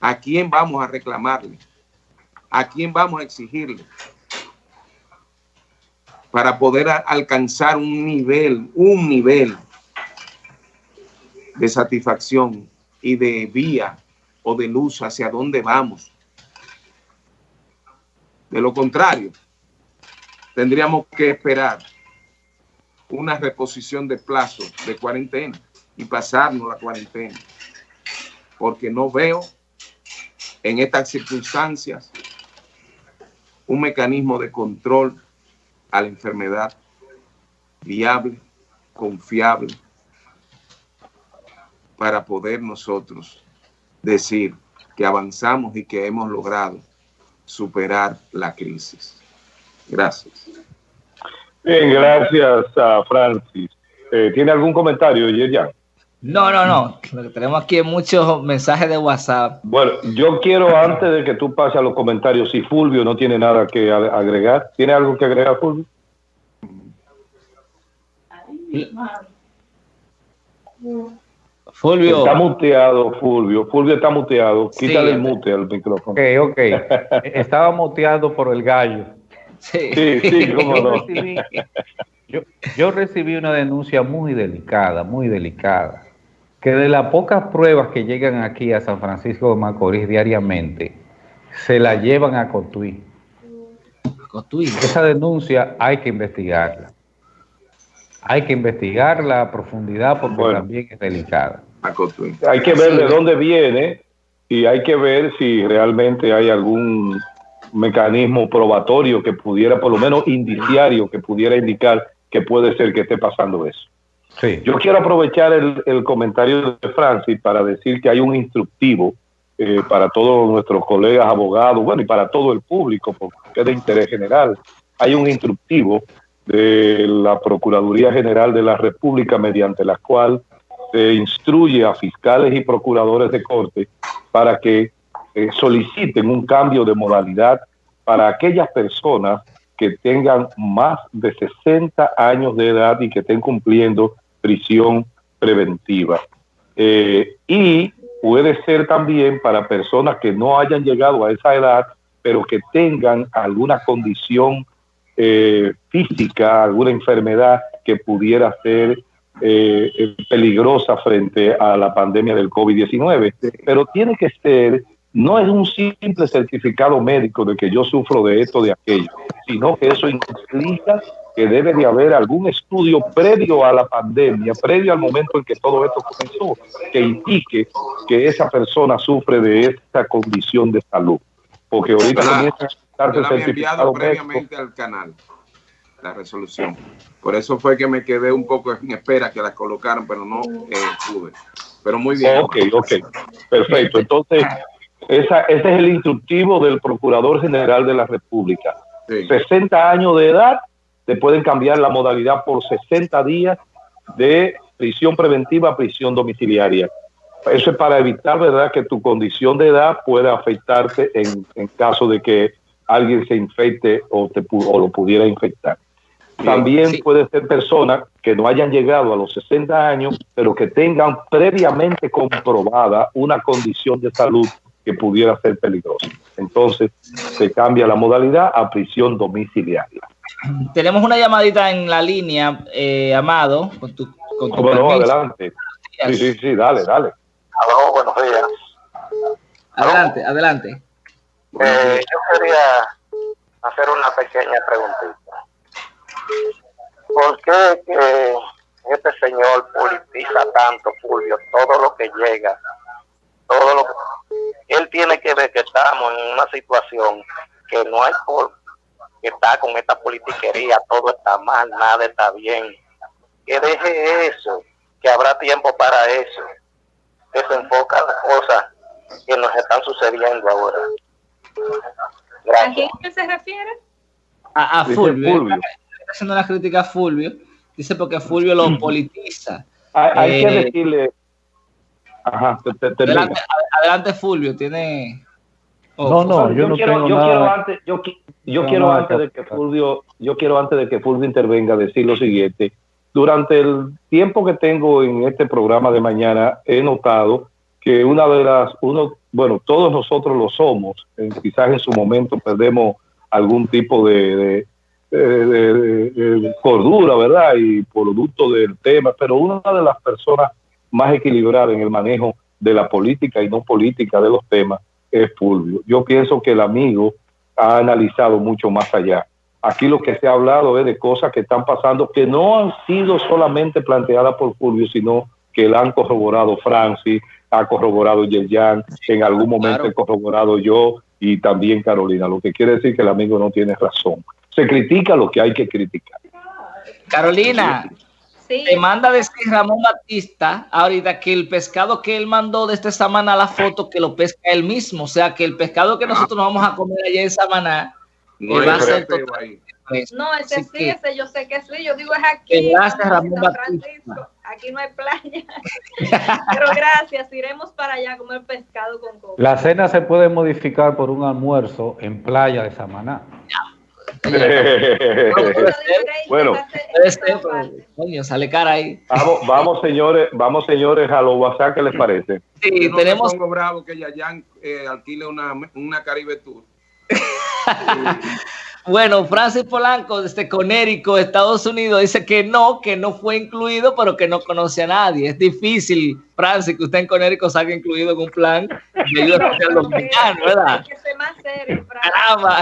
¿A quién vamos a reclamarle? ¿A quién vamos a exigirle? Para poder alcanzar un nivel, un nivel de satisfacción y de vía o de luz hacia dónde vamos. De lo contrario, tendríamos que esperar una reposición de plazo de cuarentena y pasarnos la cuarentena, porque no veo en estas circunstancias un mecanismo de control a la enfermedad viable, confiable, para poder nosotros decir que avanzamos y que hemos logrado superar la crisis. Gracias. Bien, gracias a Francis. Eh, ¿Tiene algún comentario? No, no, no. Tenemos aquí muchos mensajes de WhatsApp. Bueno, yo quiero antes de que tú pases a los comentarios, si Fulvio no tiene nada que agregar, ¿tiene algo que agregar, Fulvio? Fulvio. Está muteado, Fulvio. Fulvio está muteado. Quítale el mute al micrófono. Ok, ok. (laughs) Estaba muteado por el gallo. Sí, sí, sí cómo no. (laughs) yo, yo recibí una denuncia muy delicada, muy delicada que de las pocas pruebas que llegan aquí a San Francisco de Macorís diariamente, se la llevan a Cotuí. Cotuí. Esa denuncia hay que investigarla. Hay que investigarla a profundidad porque también es delicada. Hay que ver de dónde viene y hay que ver si realmente hay algún mecanismo probatorio que pudiera, por lo menos indiciario, que pudiera indicar que puede ser que esté pasando eso. Yo quiero aprovechar el, comentario de Francis para decir que hay un instructivo eh, para todos nuestros colegas abogados, bueno, y para todo el público, porque es de interés general. Hay un instructivo de la Procuraduría General de la República mediante la cual se instruye a fiscales y procuradores de corte para que eh, soliciten un cambio de modalidad para aquellas personas que tengan más de 60 años de edad y que estén cumpliendo prisión preventiva. Eh, y puede ser también para personas que no hayan llegado a esa edad, pero que tengan alguna condición eh, física, alguna enfermedad que pudiera ser eh, peligrosa frente a la pandemia del COVID-19. Pero tiene que ser, no es un simple certificado médico de que yo sufro de esto, de aquello, sino que eso implica que debe de haber algún estudio previo a la pandemia, previo al momento en que todo esto comenzó, que indique que esa persona sufre de esta condición de salud. Porque ahorita comienza a estar enviado previamente al canal la resolución. Por eso fue que me quedé un poco en espera que la colocaran, pero no eh, pude. Pero muy bien. Ok, ok. Perfecto. Entonces, esa, ese es el instructivo del Procurador General de la República. 60 años de edad te pueden cambiar la modalidad por 60 días de prisión preventiva a prisión domiciliaria. Eso es para evitar, ¿verdad?, que tu condición de edad pueda afectarte en, caso de que alguien se infecte o, te, o lo pudiera infectar. También puede ser personas que no hayan llegado a los 60 años, pero que tengan previamente comprobada una condición de salud que pudiera ser peligrosa. Entonces, se cambia la modalidad a prisión domiciliaria. Tenemos una llamadita en la línea, eh, Amado, con tu, con tu Bueno, adelante. Sí, sí, sí, dale, dale. Aló, buenos días. Adelante, adelante. Eh, yo quería hacer una pequeña preguntita. ¿Por qué que este señor politiza tanto, Fulvio, todo lo que llega, todo lo que... Él tiene que ver que estamos en una situación que no hay por que está con esta politiquería, todo está mal, nada está bien. Que deje eso, que habrá tiempo para eso. Que se enfoca en las cosas que nos están sucediendo ahora. ¿A quién se refiere? A, Fulvio. Está haciendo una crítica a Fulvio. Dice porque Fulvio lo politiza. Hay, que eh, decirle. Ajá, adelante, adelante, Fulvio, tiene. no, no, yo, no quiero, yo quiero antes, yo, yo quiero antes de que Fulvio, yo quiero antes de que Fulvio intervenga decir lo siguiente. Durante el tiempo que tengo en este programa de mañana, he notado que una de las, uno, bueno, todos nosotros lo somos, quizás en su momento perdemos algún tipo de, de, cordura, ¿verdad? Y producto del tema, pero una de las personas más equilibradas en el manejo de la política y no política de los temas es Fulvio. Yo pienso que el amigo ha analizado mucho más allá. Aquí lo que se ha hablado es de cosas que están pasando que no han sido solamente planteadas por Fulvio, sino que la han corroborado Francis, ha corroborado Yerjan, en algún momento he corroborado yo y también Carolina, lo que quiere decir que el amigo no tiene razón. Se critica lo que hay que criticar. Carolina, te manda decir Ramón Batista ahorita que el pescado que él mandó de esta semana la foto que lo pesca él mismo. O sea que el pescado que nosotros nos vamos a comer allá en Samaná no va a ser No, ese sí, ese yo sé que sí. Yo digo es aquí. Gracias, Ramón Batista. Aquí no hay playa. (laughs) Pero gracias, iremos para allá a comer pescado con coco. La cena se puede modificar por un almuerzo en playa de Samaná (laughs) bueno, sale cara ahí. Vamos, vamos, señores, vamos señores a los WhatsApp, ¿qué les parece? Sí, tenemos. Pongo bravo que Yayan eh, alquile una, una Caribe Tour. (laughs) Bueno, Francis Polanco desde Conérico, Estados Unidos, dice que no, que no fue incluido, pero que no conoce a nadie. Es difícil, Francis, que usted en Conérico salga incluido en un plan de (laughs) ayuda social dominicano, ¿verdad? que ser más serio, Caramba,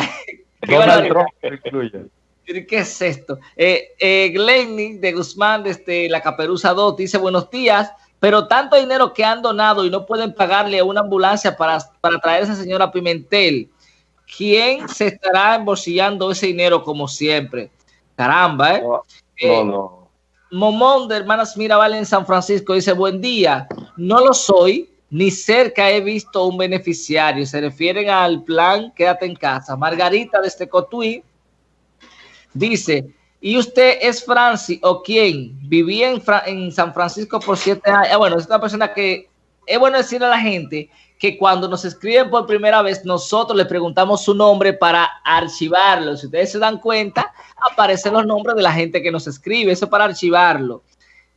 ¿Qué es esto? Eh, eh, Glenny de Guzmán, desde la Caperuza 2, dice buenos días, pero tanto dinero que han donado y no pueden pagarle a una ambulancia para, para traer a esa señora Pimentel, ¿quién se estará embolsillando ese dinero como siempre? Caramba, ¿eh? No, eh, no. Momón de Hermanas Mirabal en San Francisco dice, buen día, no lo soy, ni cerca he visto un beneficiario. Se refieren al plan Quédate en casa. Margarita de este Cotuí dice, ¿y usted es Francis o quién? Vivía en, San Francisco por siete años. Ah, bueno, es una persona que es bueno decirle a la gente que cuando nos escriben por primera vez, nosotros le preguntamos su nombre para archivarlo. Si ustedes se dan cuenta, aparecen los nombres de la gente que nos escribe, eso para archivarlo.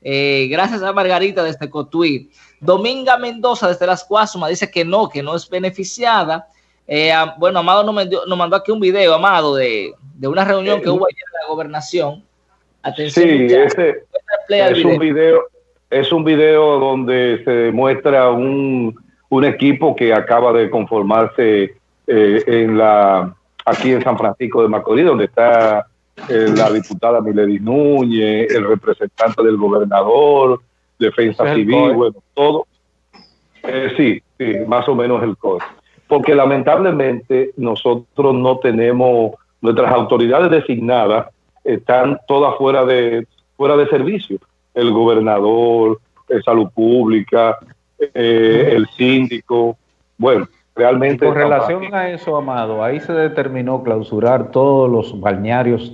Eh, gracias a Margarita desde Cotuí. Dominga Mendoza desde Las Cuasumas dice que no, que no es beneficiada. Eh, bueno, Amado nos, mandó aquí un video, Amado, de, una reunión que hubo ayer en la gobernación. Atención. Sí, ese es un video, es un video donde se demuestra un un equipo que acaba de conformarse eh, en la aquí en San Francisco de Macorís, donde está eh, la diputada Milady Núñez, el representante del gobernador, defensa civil, bueno, todo. Eh, sí, sí, más o menos el COE. Porque lamentablemente nosotros no tenemos, nuestras autoridades designadas están todas fuera de, fuera de servicio. El gobernador, el salud pública, eh, el síndico. Bueno, realmente... con relación a eso, Amado, ahí se determinó clausurar todos los balnearios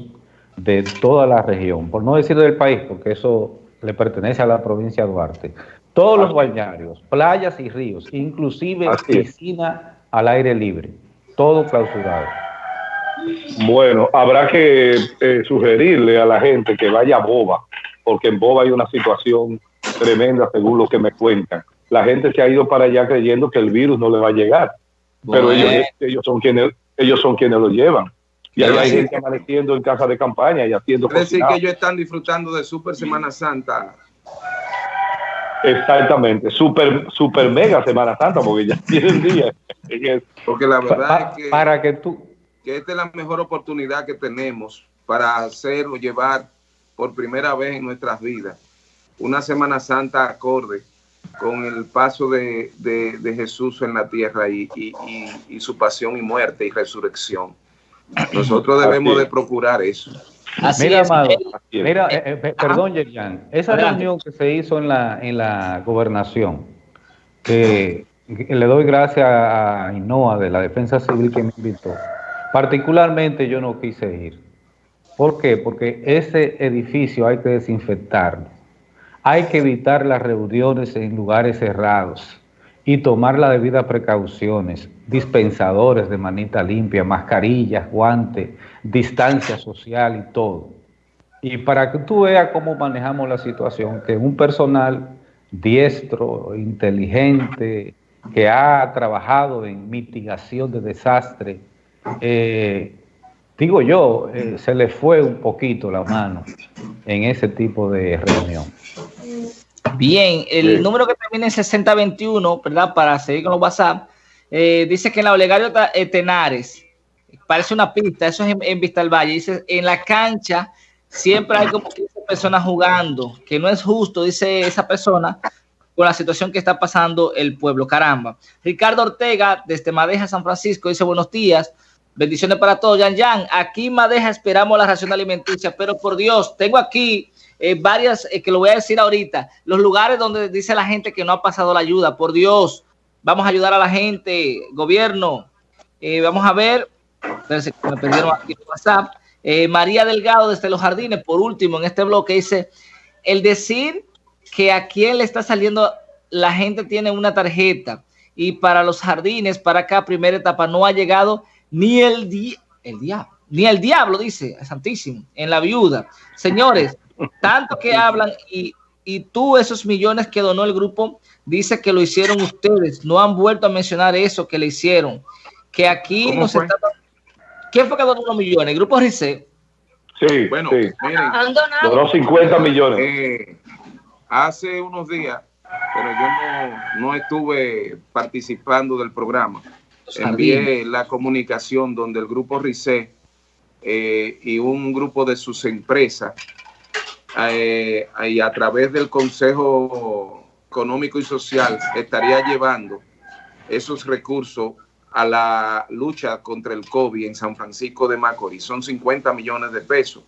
de toda la región, por no decir del país, porque eso le pertenece a la provincia de Duarte. Todos los balnearios, playas y ríos, inclusive piscina al aire libre, todo clausurado. Bueno, habrá que eh, sugerirle a la gente que vaya a Boba, porque en Boba hay una situación tremenda según lo que me cuentan la gente se ha ido para allá creyendo que el virus no le va a llegar. Pero ellos, son quienes ellos son quienes lo llevan. Y hay gente amaneciendo en casa de campaña y haciendo Es decir, que ellos están disfrutando de Super Semana Santa. Exactamente, super, super mega Semana Santa, porque ya (laughs) tienen día. Porque la verdad es que, para que tú que esta es la mejor oportunidad que tenemos para hacer o llevar por primera vez en nuestras vidas una Semana Santa acorde con el paso de, Jesús en la tierra y, su pasión y muerte y resurrección. Nosotros debemos de procurar eso. mira, Amado, mira, eh, eh, perdón, Yerian, esa reunión que se hizo en la, en la gobernación, que, le doy gracias a Inoa de la Defensa Civil que me invitó, particularmente yo no quise ir. ¿Por qué? Porque ese edificio hay que desinfectarlo. Hay que evitar las reuniones en lugares cerrados y tomar las debidas precauciones, dispensadores de manita limpia, mascarillas, guantes, distancia social y todo. Y para que tú veas cómo manejamos la situación, que un personal diestro, inteligente, que ha trabajado en mitigación de desastre, eh, digo yo, eh, se le fue un poquito la mano en ese tipo de reunión. Bien, el número que termina en 6021, ¿verdad? Para seguir con los WhatsApp, eh, dice que en la Olegario eh, Tenares, parece una pista, eso es en, Vista del Valle, dice, en la cancha siempre hay como 15 personas jugando, que no es justo, dice esa persona, con la situación que está pasando el pueblo, caramba. Ricardo Ortega, desde Madeja, San Francisco, dice, buenos días, bendiciones para todos, Yan Yan, aquí Madeja esperamos la ración alimenticia, pero por Dios, tengo aquí eh, varias, eh, que lo voy a decir ahorita, los lugares donde dice la gente que no ha pasado la ayuda, por Dios, vamos a ayudar a la gente, gobierno, eh, vamos a ver, me perdieron aquí WhatsApp, María Delgado desde los jardines, por último, en este bloque dice, el decir que a quién le está saliendo, la gente tiene una tarjeta y para los jardines, para acá, primera etapa, no ha llegado ni el, día el diablo, ni el diablo, dice Santísimo, en la viuda. Señores, tanto que hablan y, tú esos millones que donó el grupo, dice que lo hicieron ustedes, no han vuelto a mencionar eso que le hicieron, que aquí nos está... ¿Quién fue que donó los millones? ¿El grupo RICE? Sí, bueno, sí. miren, donó 50 millones. Eh, hace unos días, pero yo no, estuve participando del programa. Envié la comunicación donde el grupo RICE eh, y un grupo de sus empresas eh, y a través del Consejo Económico y Social estaría llevando esos recursos a la lucha contra el COVID en San Francisco de Macorís. Son 50 millones de pesos.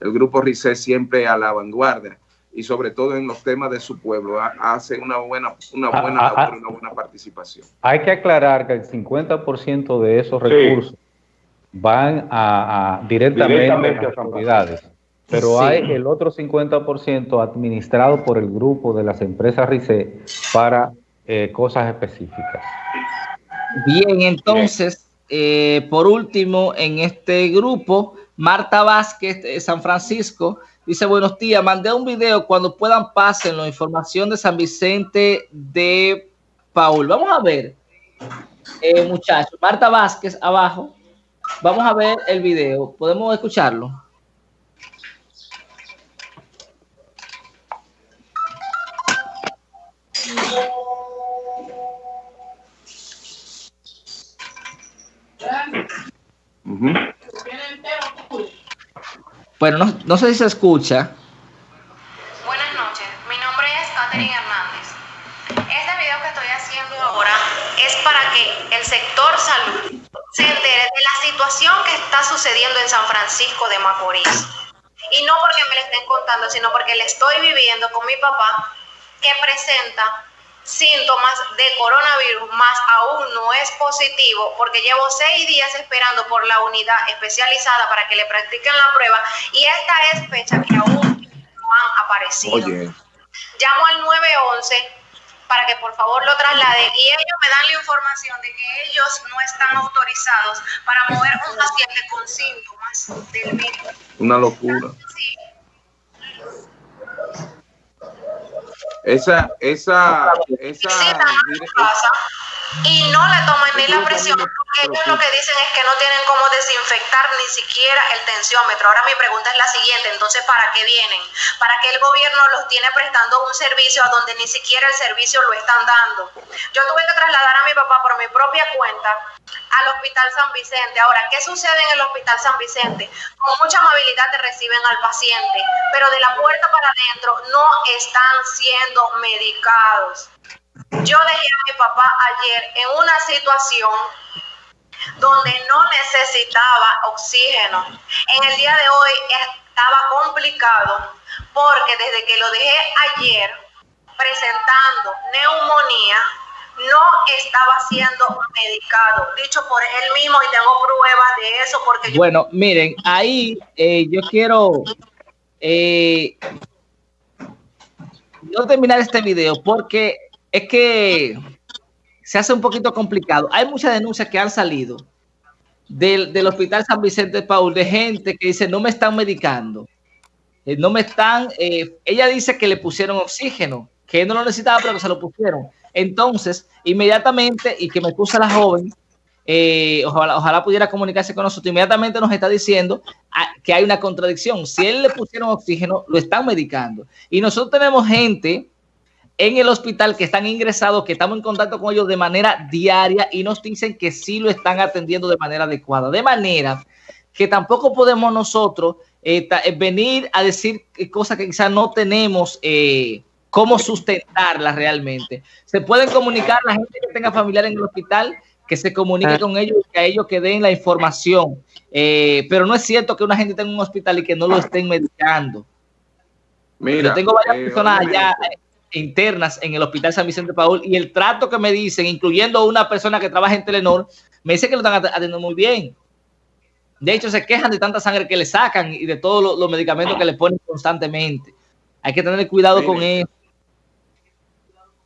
El grupo RICE siempre a la vanguardia y sobre todo en los temas de su pueblo hace una buena, una ah, buena ah, una buena participación. Hay que aclarar que el 50% de esos recursos van a, directamente, a las autoridades, pero hay el otro 50% administrado por el grupo de las empresas RICE para eh, cosas específicas. Bien, entonces, eh, por último, en este grupo, Marta Vázquez de San Francisco dice, buenos días, mandé un video, cuando puedan pasen la información de San Vicente de Paul. Vamos a ver, eh, muchachos, Marta Vázquez abajo, vamos a ver el video, ¿podemos escucharlo? Bueno, no, sé si se escucha. Buenas noches, mi nombre es Catherine Hernández. Este video que estoy haciendo ahora es para que el sector salud se entere de la situación que está sucediendo en San Francisco de Macorís. Y no porque me lo estén contando, sino porque le estoy viviendo con mi papá que presenta síntomas de coronavirus, más aún no es positivo, porque llevo seis días esperando por la unidad especializada para que le practiquen la prueba y esta es fecha que aún no han aparecido. Llamo al 911 para que por favor lo trasladen y ellos me dan la información de que ellos no están autorizados para mover un paciente con síntomas del virus. Una locura. Esa, esa, esa. y no le toman ni la presión porque ellos lo que dicen es que no tienen cómo desinfectar ni siquiera el tensiómetro. Ahora mi pregunta es la siguiente, entonces ¿para qué vienen? ¿Para qué el gobierno los tiene prestando un servicio a donde ni siquiera el servicio lo están dando? Yo tuve que trasladar a mi papá por mi propia cuenta al Hospital San Vicente. Ahora, ¿qué sucede en el Hospital San Vicente? Con mucha amabilidad te reciben al paciente, pero de la puerta para adentro no están siendo medicados. Yo dejé a mi papá ayer en una situación donde no necesitaba oxígeno. En el día de hoy estaba complicado porque desde que lo dejé ayer presentando neumonía, no estaba siendo medicado, dicho por él mismo y tengo pruebas de eso porque Bueno, miren, ahí eh, yo quiero eh, yo terminar este video porque es que se hace un poquito complicado. Hay muchas denuncias que han salido del, del Hospital San Vicente de Paul de gente que dice no me están medicando, eh, no me están, ella dice que le pusieron oxígeno, que no lo necesitaba pero que se lo pusieron entonces, inmediatamente, y que me excusa la joven, eh, ojalá, pudiera comunicarse con nosotros, inmediatamente nos está diciendo ah, que hay una contradicción. Si él le pusieron oxígeno, lo están medicando. Y nosotros tenemos gente en el hospital que están ingresados, que estamos en contacto con ellos de manera diaria y nos dicen que sí lo están atendiendo de manera adecuada. De manera que tampoco podemos nosotros eh, eh, venir a decir cosas que quizás no tenemos cómo sustentarla realmente. Se pueden comunicar la gente que tenga familiar en el hospital, que se comunique ah. con ellos y que a ellos que den la información. Eh, pero no es cierto que una gente tenga un hospital y que no lo estén medicando. Mira, Yo tengo varias eh, personas allá eh, internas en el Hospital San Vicente Paul y el trato que me dicen, incluyendo una persona que trabaja en Telenor, me dice que lo están atendiendo muy bien. De hecho, se quejan de tanta sangre que le sacan y de todos los, medicamentos que le ponen constantemente. Hay que tener cuidado con eso.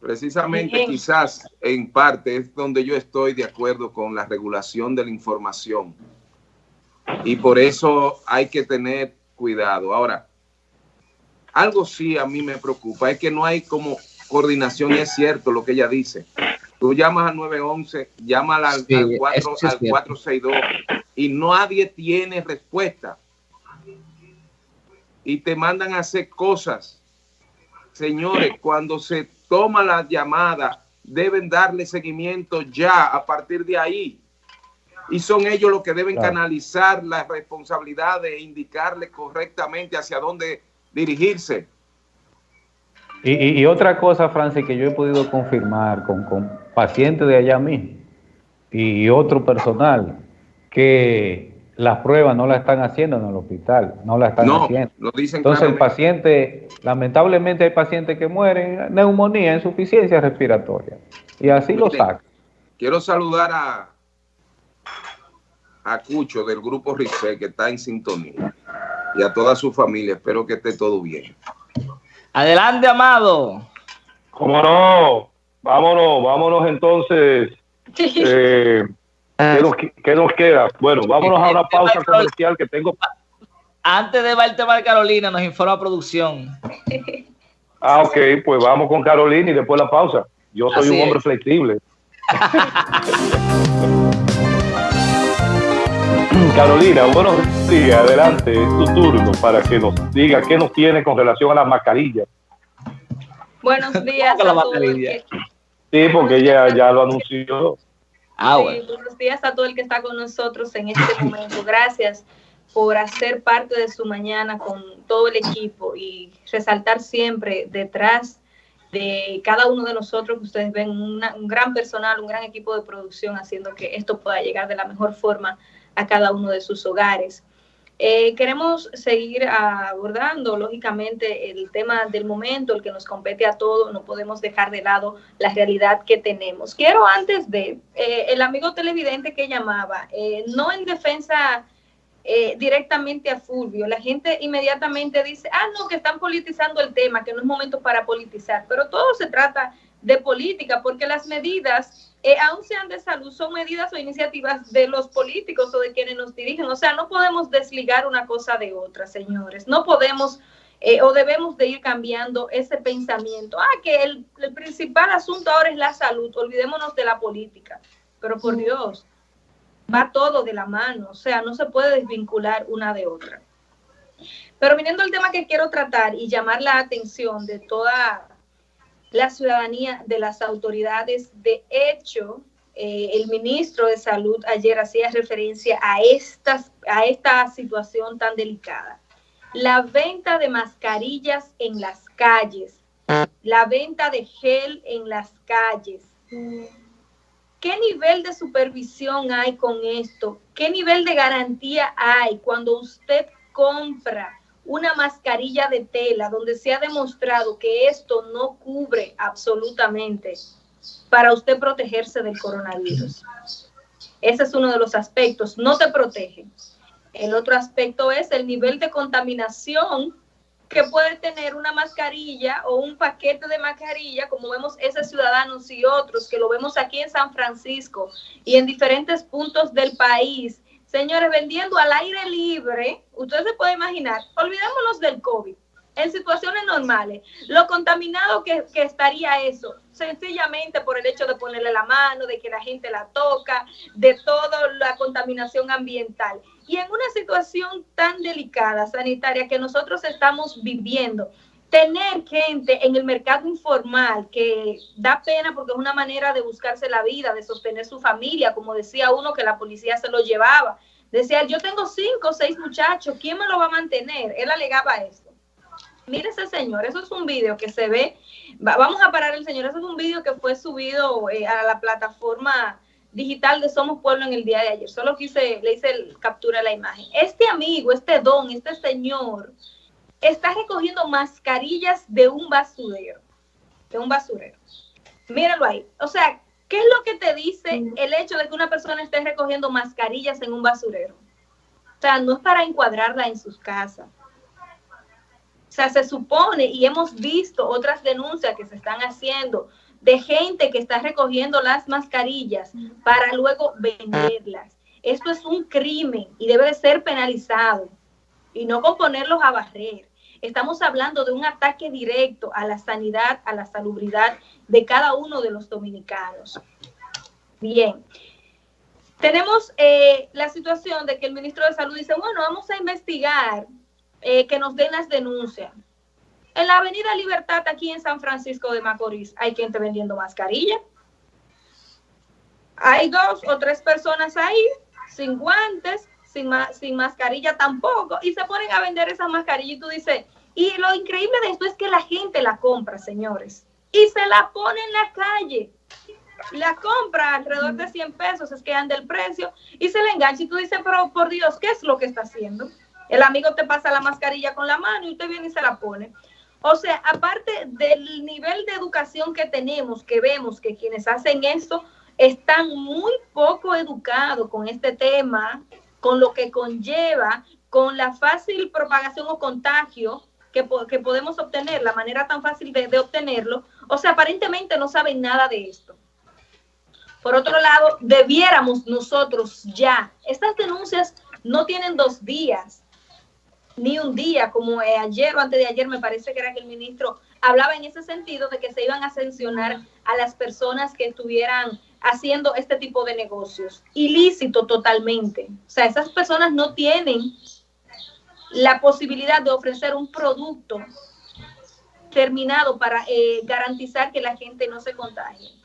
Precisamente quizás en parte es donde yo estoy de acuerdo con la regulación de la información. Y por eso hay que tener cuidado. Ahora, algo sí a mí me preocupa, es que no hay como coordinación y es cierto lo que ella dice. Tú llamas al 911, llamas al, al, 4, al 462 y nadie tiene respuesta. Y te mandan a hacer cosas. Señores, cuando se toma la llamada, deben darle seguimiento ya a partir de ahí. Y son ellos los que deben canalizar la responsabilidad de indicarle correctamente hacia dónde dirigirse. Y, otra cosa, Francis, que yo he podido confirmar con, con pacientes de allá mismo, y otro personal que las pruebas no la están haciendo en el hospital, no la están haciendo. Lo dicen Entonces el paciente, lamentablemente hay pacientes que mueren, neumonía, insuficiencia respiratoria, y así lo sacan. Quiero saludar a, a Cucho del grupo RICE que está en sintonía y a toda su familia. Espero que esté todo bien. Adelante, Amado. ¿Cómo no? Vámonos, vámonos entonces. Eh, ¿qué, nos, queda? Bueno, vámonos a una pausa comercial que tengo. Antes de ver el tema de Carolina, nos informa producción. (laughs) Ah, ok, pues vamos con Carolina y después la pausa. Yo soy un hombre flexible. (laughs) (laughs) Carolina, buenos días, adelante, es tu turno para que nos diga qué nos tiene con relación a las mascarillas. Buenos días a. Sí, porque ella ya lo anunció. Ah, buenos días a todo el que está con nosotros en este (laughs) momento. Gracias por hacer parte de su mañana con todo el equipo y resaltar siempre detrás de cada uno de nosotros que ustedes ven un gran personal, un gran equipo de producción haciendo que esto pueda llegar de la mejor forma a cada uno de sus hogares. Eh, queremos seguir abordando, lógicamente, el tema del momento, el que nos compete a todos, no podemos dejar de lado la realidad que tenemos. Quiero antes de, eh, el amigo televidente que llamaba, eh, no en defensa directamente a Fulvio, la gente inmediatamente dice, ah, no, que están politizando el tema, que no es momento para politizar, pero todo se trata de política, porque las medidas eh, aun sean de salud, son medidas o iniciativas de los políticos o de quienes nos dirigen. O sea, no podemos desligar una cosa de otra, señores. No podemos eh, o debemos de ir cambiando ese pensamiento. Ah, que el, el, principal asunto ahora es la salud, olvidémonos de la política. Pero por Dios, va todo de la mano, o sea, no se puede desvincular una de otra. Pero viniendo al tema que quiero tratar y llamar la atención de toda la ciudadanía de las autoridades. De hecho, eh, el ministro de Salud ayer hacía referencia a, a esta situación tan delicada. La venta de mascarillas en las calles, la venta de gel en las calles. ¿Qué nivel de supervisión hay con esto? ¿Qué nivel de garantía hay cuando usted compra una mascarilla de tela donde se ha demostrado que esto no cubre absolutamente para usted protegerse del coronavirus. Ese es uno de los aspectos, no te protege. El otro aspecto es el nivel de contaminación que puede tener una mascarilla o un paquete de mascarilla, como vemos esos ciudadanos y otros que lo vemos aquí en San Francisco y en diferentes puntos del país Señores, vendiendo al aire libre, ustedes se pueden imaginar, olvidémonos del COVID, en situaciones normales, lo contaminado que, estaría eso, sencillamente por el hecho de ponerle la mano, de que la gente la toca, de toda la contaminación ambiental. Y en una situación tan delicada, sanitaria, que nosotros estamos viviendo, tener gente en el mercado informal que da pena porque es una manera de buscarse la vida, de sostener su familia, como decía uno que la policía se lo llevaba. Decía, yo tengo cinco o seis muchachos, ¿quién me lo va a mantener? Él alegaba esto. Mire ese señor, eso es un video que se ve, vamos a parar el señor, eso es un video que fue subido eh, a la plataforma digital de Somos Pueblo en el día de ayer. Solo quise, le hice el captura la imagen. Este amigo, este don, este señor, está recogiendo mascarillas de un basurero, de un basurero. Míralo ahí. O sea, ¿qué es lo que te dice el hecho de que una persona esté recogiendo mascarillas en un basurero? O sea, no es para encuadrarla en sus casas. O sea, se supone y hemos visto otras denuncias que se están haciendo de gente que está recogiendo las mascarillas para luego venderlas. Esto es un crimen y debe de ser penalizado y no con ponerlos a barrer. Estamos hablando de un ataque directo a la sanidad, a la salubridad de cada uno de los dominicanos. Bien. Tenemos eh, la situación de que el ministro de Salud dice, bueno, vamos a investigar eh, que nos den las denuncias. En la Avenida Libertad, aquí en San Francisco de Macorís, hay gente vendiendo mascarilla. Hay dos o tres personas ahí, sin guantes, sin, sin mascarilla tampoco, y se ponen a vender esas mascarillas y tú dices, y lo increíble de esto es que la gente la compra, señores, y se la pone en la calle. la compra alrededor de 100 pesos, es que anda el precio y se le engancha y tú dices, pero por Dios, ¿qué es lo que está haciendo? El amigo te pasa la mascarilla con la mano y usted viene y se la pone. O sea, aparte del nivel de educación que tenemos, que vemos que quienes hacen esto están muy poco educados con este tema, con lo que conlleva, con la fácil propagación o contagio que, que podemos obtener, la manera tan fácil de, obtenerlo. O sea, aparentemente no saben nada de esto. Por otro lado, debiéramos nosotros ya, estas denuncias no tienen dos días, ni un día, como ayer o antes de ayer me parece que era que el ministro hablaba en ese sentido de que se iban a sancionar a las personas que estuvieran haciendo este tipo de negocios. Ilícito totalmente. O sea, esas personas no tienen la posibilidad de ofrecer un producto terminado para eh, garantizar que la gente no se contagie.